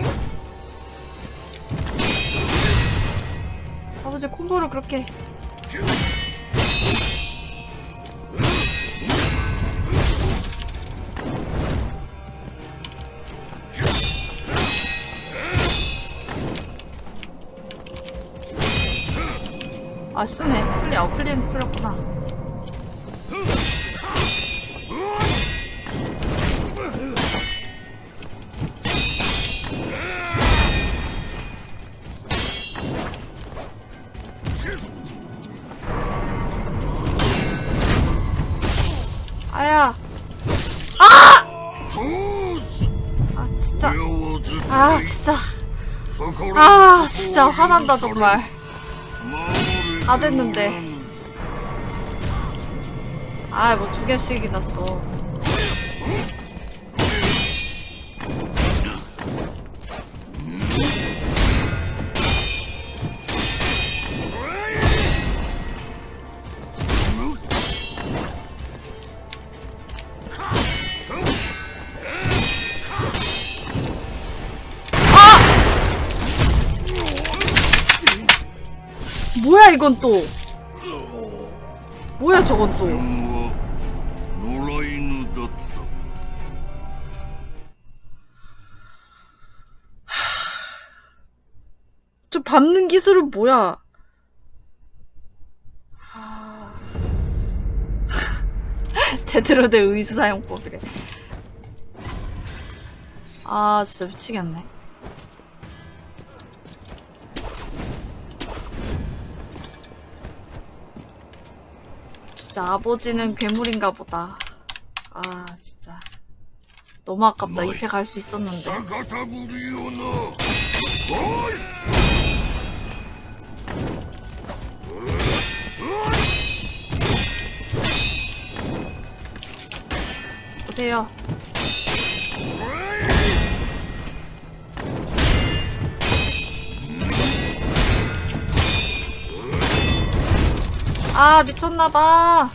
아버지 콤보를 그렇게 아 쓰네. 풀리 아 풀리는 풀렸구나. 아야. 아 진짜. 아 진짜. 아 진짜 화난다 정말 다 됐는데. 아 뭐 두 개씩이나 써 이건 또. 뭐야 저건 또 저 밟는 기술은 뭐야? 제대로 된 의수사용법이래. 아 진짜 미치겠네. 진짜 아버지는 괴물인가 보다. 아 진짜 너무 아깝다. 잎에 갈 수 있었는데. 보세요. 아, 미쳤나봐.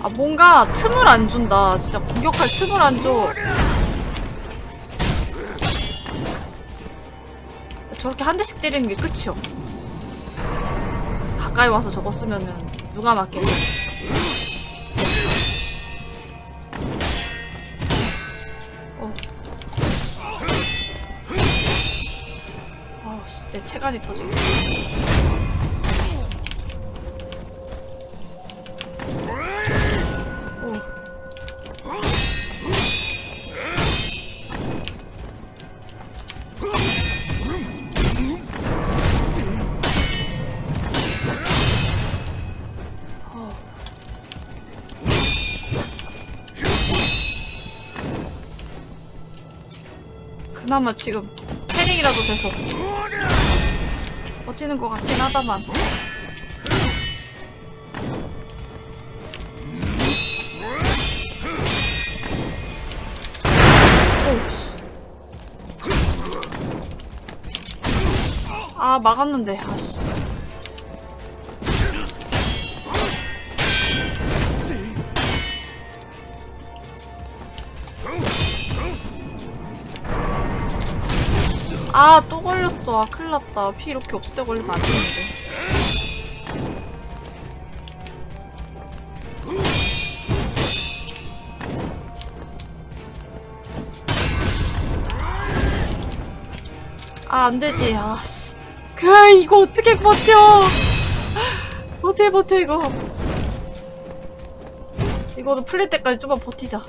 아, 뭔가 틈을 안 준다. 진짜 공격할 틈을 안 줘. 저렇게 한 대씩 때리는 게 끝이요. 가까이 와서 쓰면은 누가 맞겠냐. 어. 아우씨, 내 체간이 터져 있어. 어. 그나마 지금 패링이라도 돼서 버티는 것 같긴 하다만. 오우씨. 아 막았는데. 아씨 아 큰일났다. 피 이렇게 없을 때 걸리면 안 되는데. 아 안되지. 아씨. 그래 이거 어떻게 버텨? 어떻게 버텨 이거? 이거도 풀릴 때까지 좀만 버티자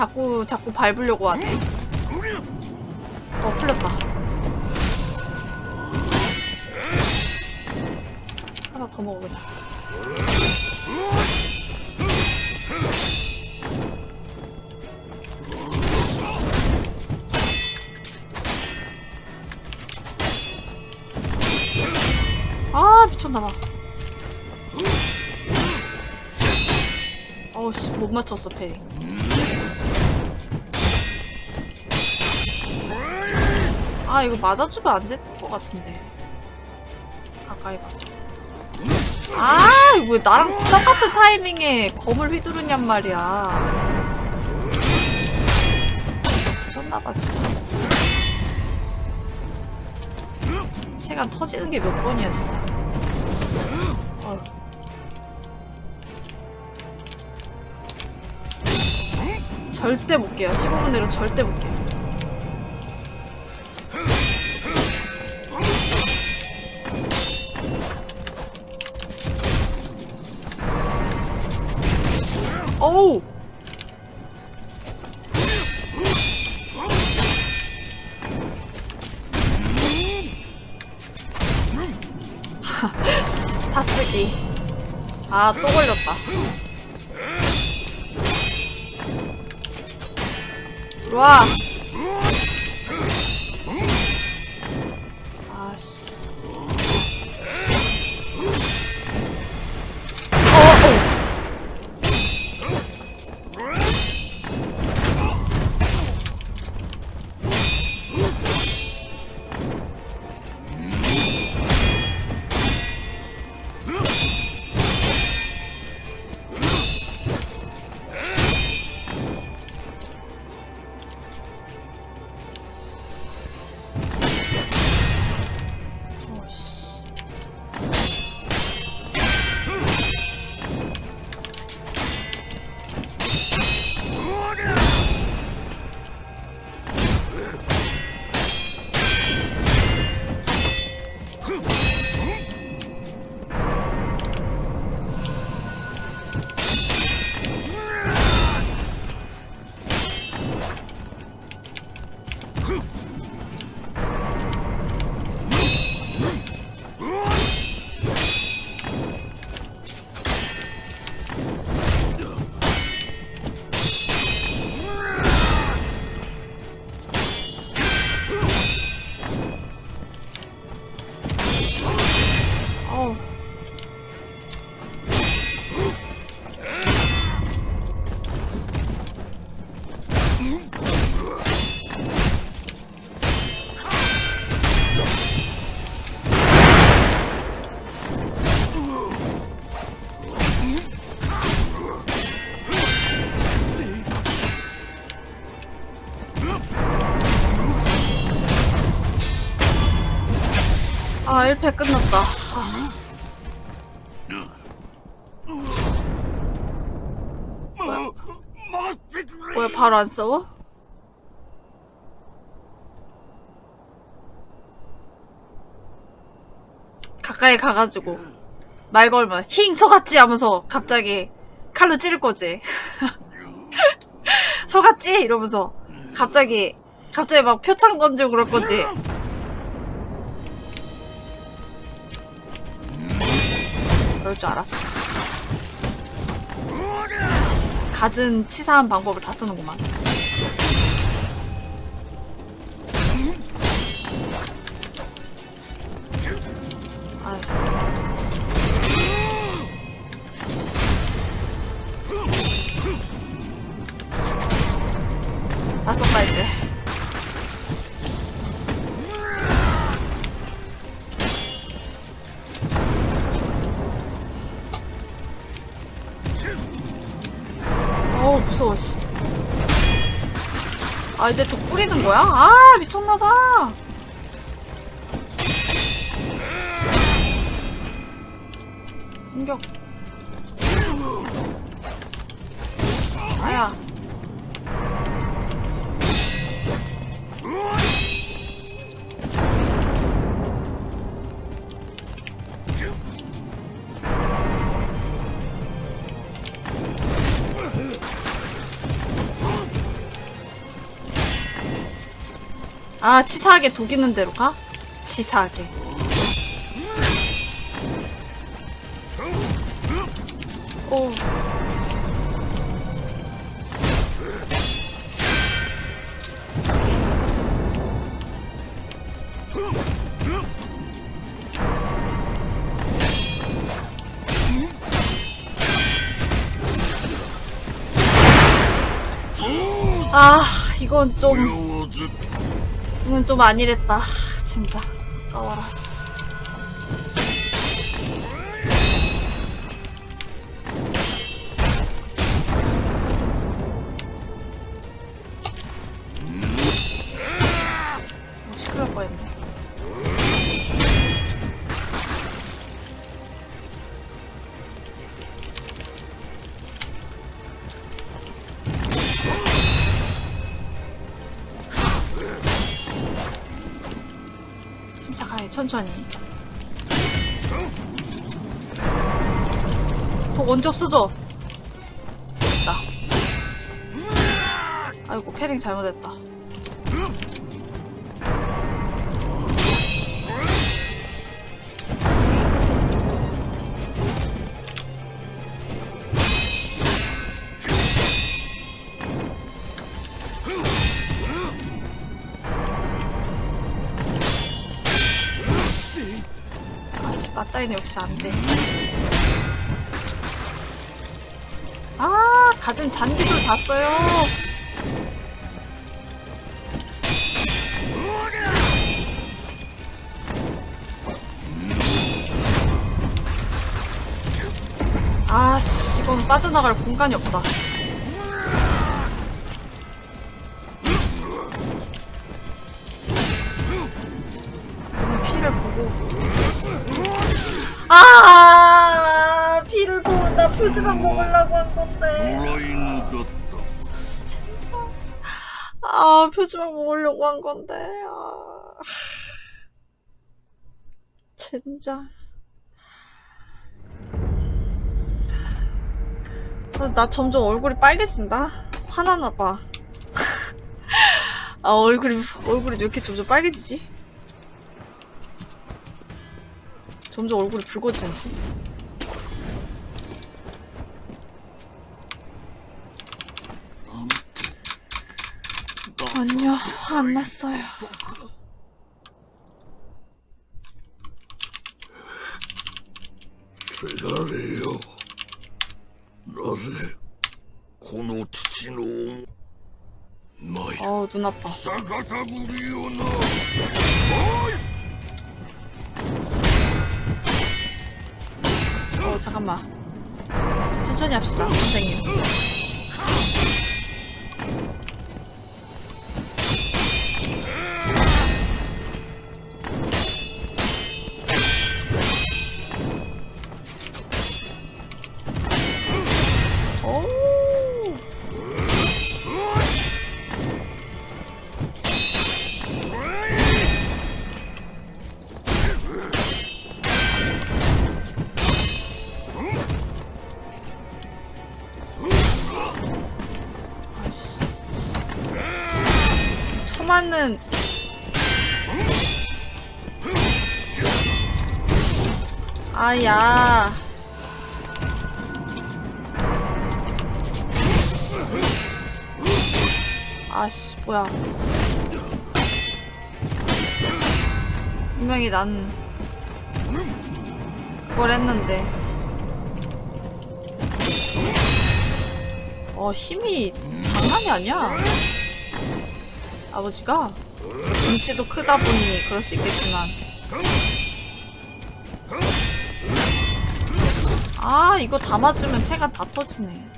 자꾸 자꾸 밟으려고 하네. 어 풀렸다. 하나 더 먹어 그냥 아 미쳤나봐. 어우씨 못 맞췄어 패링 아, 이거 맞아주면 안 됐던 것 같은데. 가까이 가서 아왜 나랑 똑같은 타이밍에 검을 휘두르냔 말이야. 미쳤나봐 진짜. 체가 터지는 게 몇 번이야 진짜. 어. 절대 못 깨요. 15분 내로 절대 못 깨요. 아, 또 걸렸다. 들어와! 뭐야, 바로 안 싸워? 가까이 가가지고 말 걸면 힝 속았지 하면서 갑자기 칼로 찌를 거지. 속았지 이러면서 갑자기 갑자기 막 표창 던지고 그럴 거지. 그럴 줄 알았어. 갖은 치사한 방법을 다 쓰는구만. 치사하게 독 있는 대로 가? 치사하게 오 아, 이건 좀 이건 좀 아니랬다. 하, 진짜. 까워라. 없어져? 됐다. 아이고, 캐링 잘못했다. 맞다이는 역시 안 돼. 가진 잔디들 다 써요. 아씨, 이건 빠져나갈 공간이 없다. 아, 표지만 먹으려고 한 건데. 아. 젠장. 아, 나 점점 얼굴이 빨개진다. 화나나 봐. 아, 얼굴이, 얼굴이 왜 이렇게 점점 빨개지지? 점점 얼굴이 붉어지는데. 아니요, 안 났어요. 세상에요. 나세, 고노 치노 너희. 어, 눈 아파. 사가타구리오나. 어, 잠깐만. 천천히 합시다, 선생님. 뭐야? 분명히 난 그걸 했는데. 어 힘이 장난이 아니야. 아버지가? 등치도 크다 보니 그럴 수 있겠지만. 아 이거 다 맞으면 체가 다 터지네.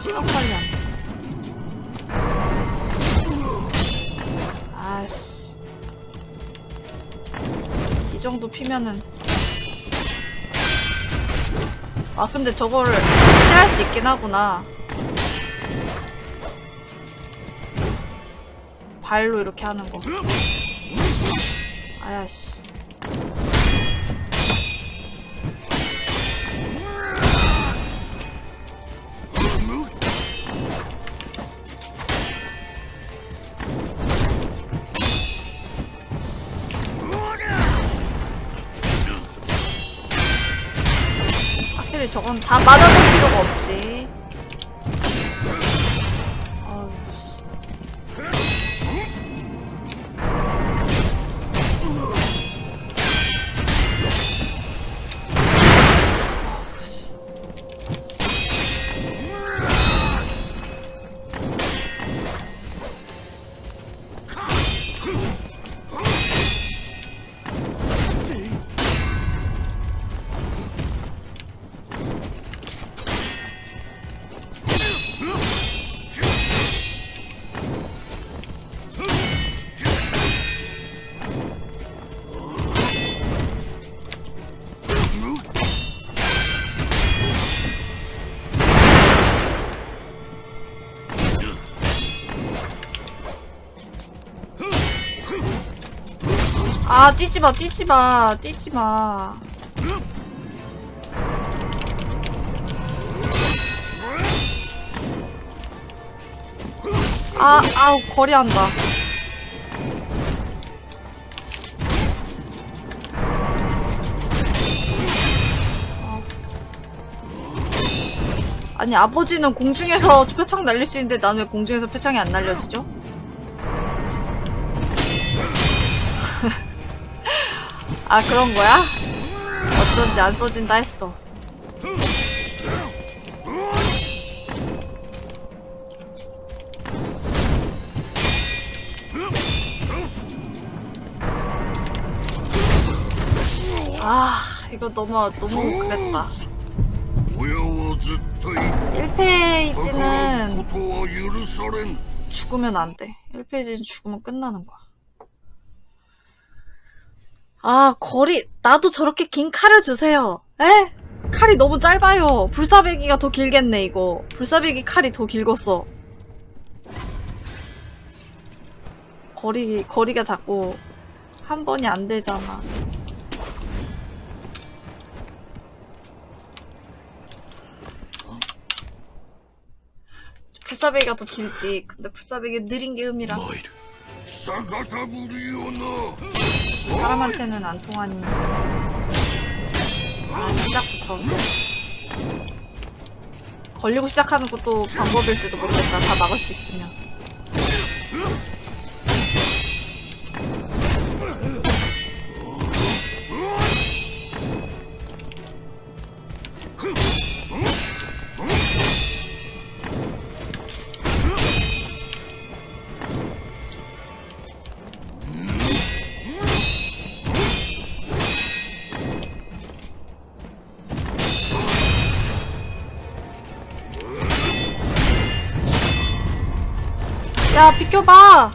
시간 빨리 안 돼. 아씨. 이 정도 피면은. 아 근데 저거를 피할 수 있긴 하구나. 발로 이렇게 하는 거. 아야씨 다 맞아볼 필요가 없지 아 뛰지 마 뛰지 마 뛰지 마. 아 아우 거리한다. 아니 아버지는 공중에서 표창 날릴 수 있는데 나는 왜 공중에서 표창이 안 날려지죠? 아 그런 거야? 어쩐지 안 써진다 했어 아 이거 너무 너무 그랬다 1페이지는 죽으면 안돼 1페이지는 죽으면 끝나는 거야 아, 거리, 나도 저렇게 긴 칼을 주세요. 에? 칼이 너무 짧아요. 불사배기가 더 길겠네, 이거. 불사배기 칼이 더 길겠어. 거리, 거리가 자꾸 한 번이 안 되잖아. 불사배기가 더 길지. 근데 불사배기 느린 게 음이라. 사람한테는 안 통하니. 아 시작부터. 걸리고 시작하는 것도 방법일지도 모르겠다. 다 막을 수 있으면. 야, 비켜봐!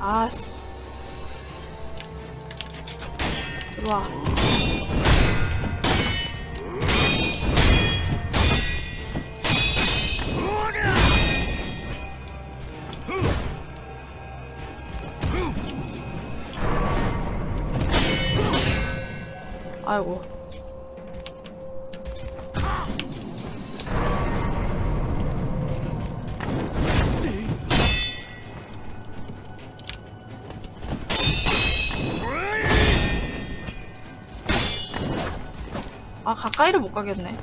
아씨. 들어와. 아이고. 가까이를 못 가겠네.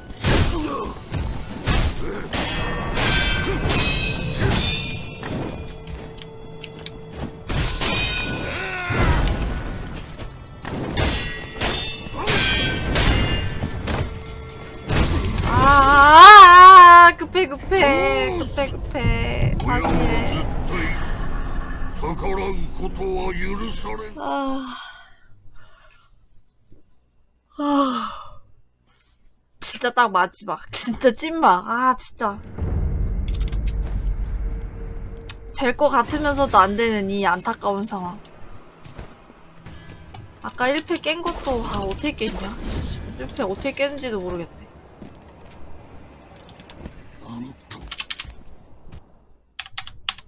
아, 급해 급해 다시 해. 아... 진짜 딱 마지막. 진짜 찐막. 아 진짜. 될 것 같으면서도 안 되는 이 안타까운 상황. 아까 1패 깬 것도 아 어떻게 깼냐? 1패 어떻게 깼는지도 모르겠네.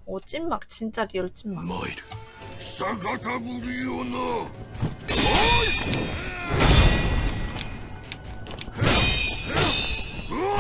오 찐막. 진짜 리얼 찐막. Whoa!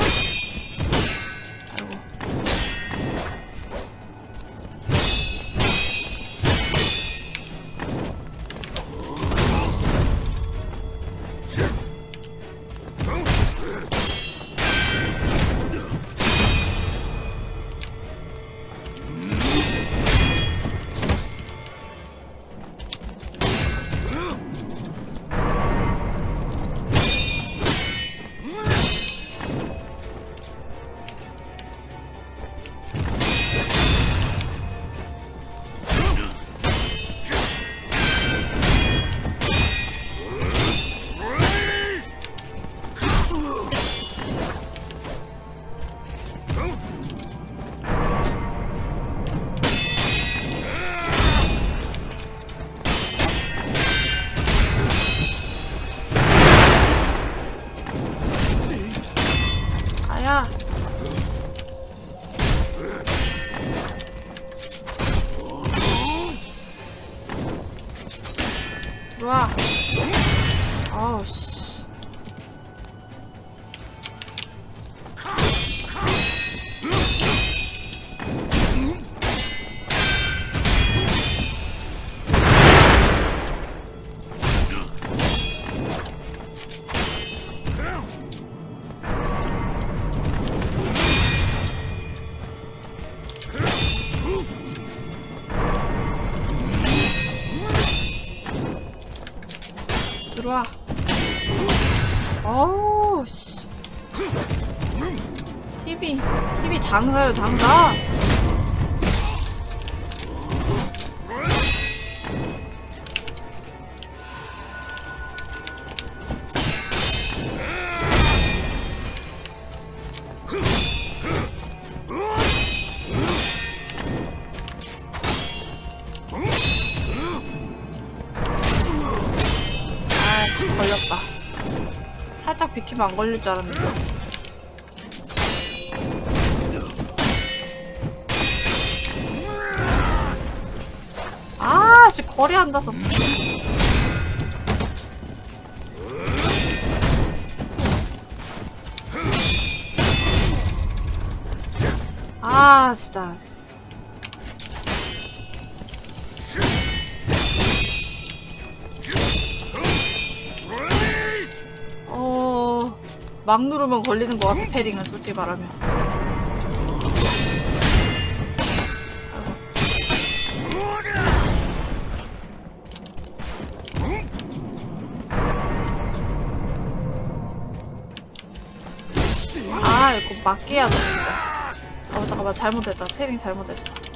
비키면 안 걸릴 줄 알았는데. 아씨 거리 안 닿아서 아 진짜 막 누르면 걸리는 것 같아, 패링은, 솔직히 말하면. 아, 이거 맞게 해야 되는데. 잠깐만, 잠깐만, 잘못했다. 패링 잘못했어.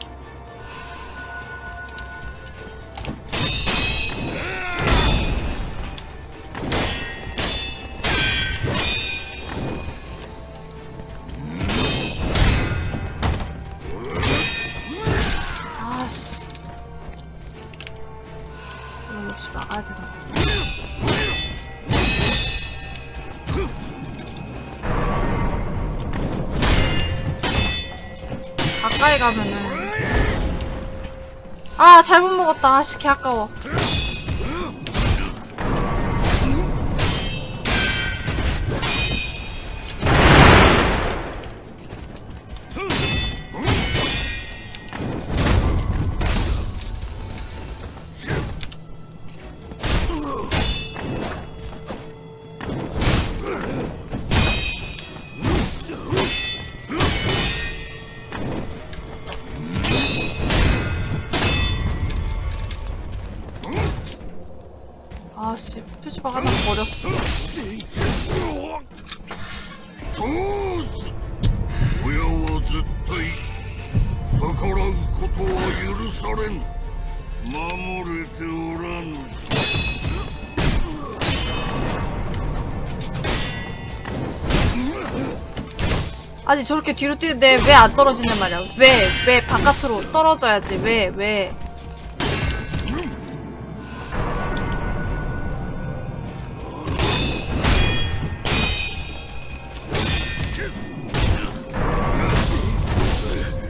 잘못 먹었다. 아씨, 개 아까워. 아니 저렇게 뒤로 뛰는데 왜 안 떨어지는 말이야? 왜? 왜 바깥으로 떨어져야지? 왜? 왜?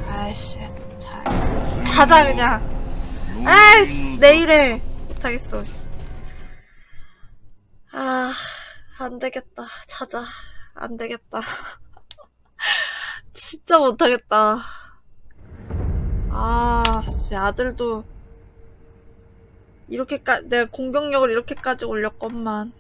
아이씨, 자, 자자 그냥. 아이씨, 내일에 못하겠어. 씨. 아, 안 되겠다. 자자. 안 되겠다. 진짜 못하겠다. 아, 씨, 아들도 이렇게까지, 내가 공격력을 이렇게까지 올렸건만.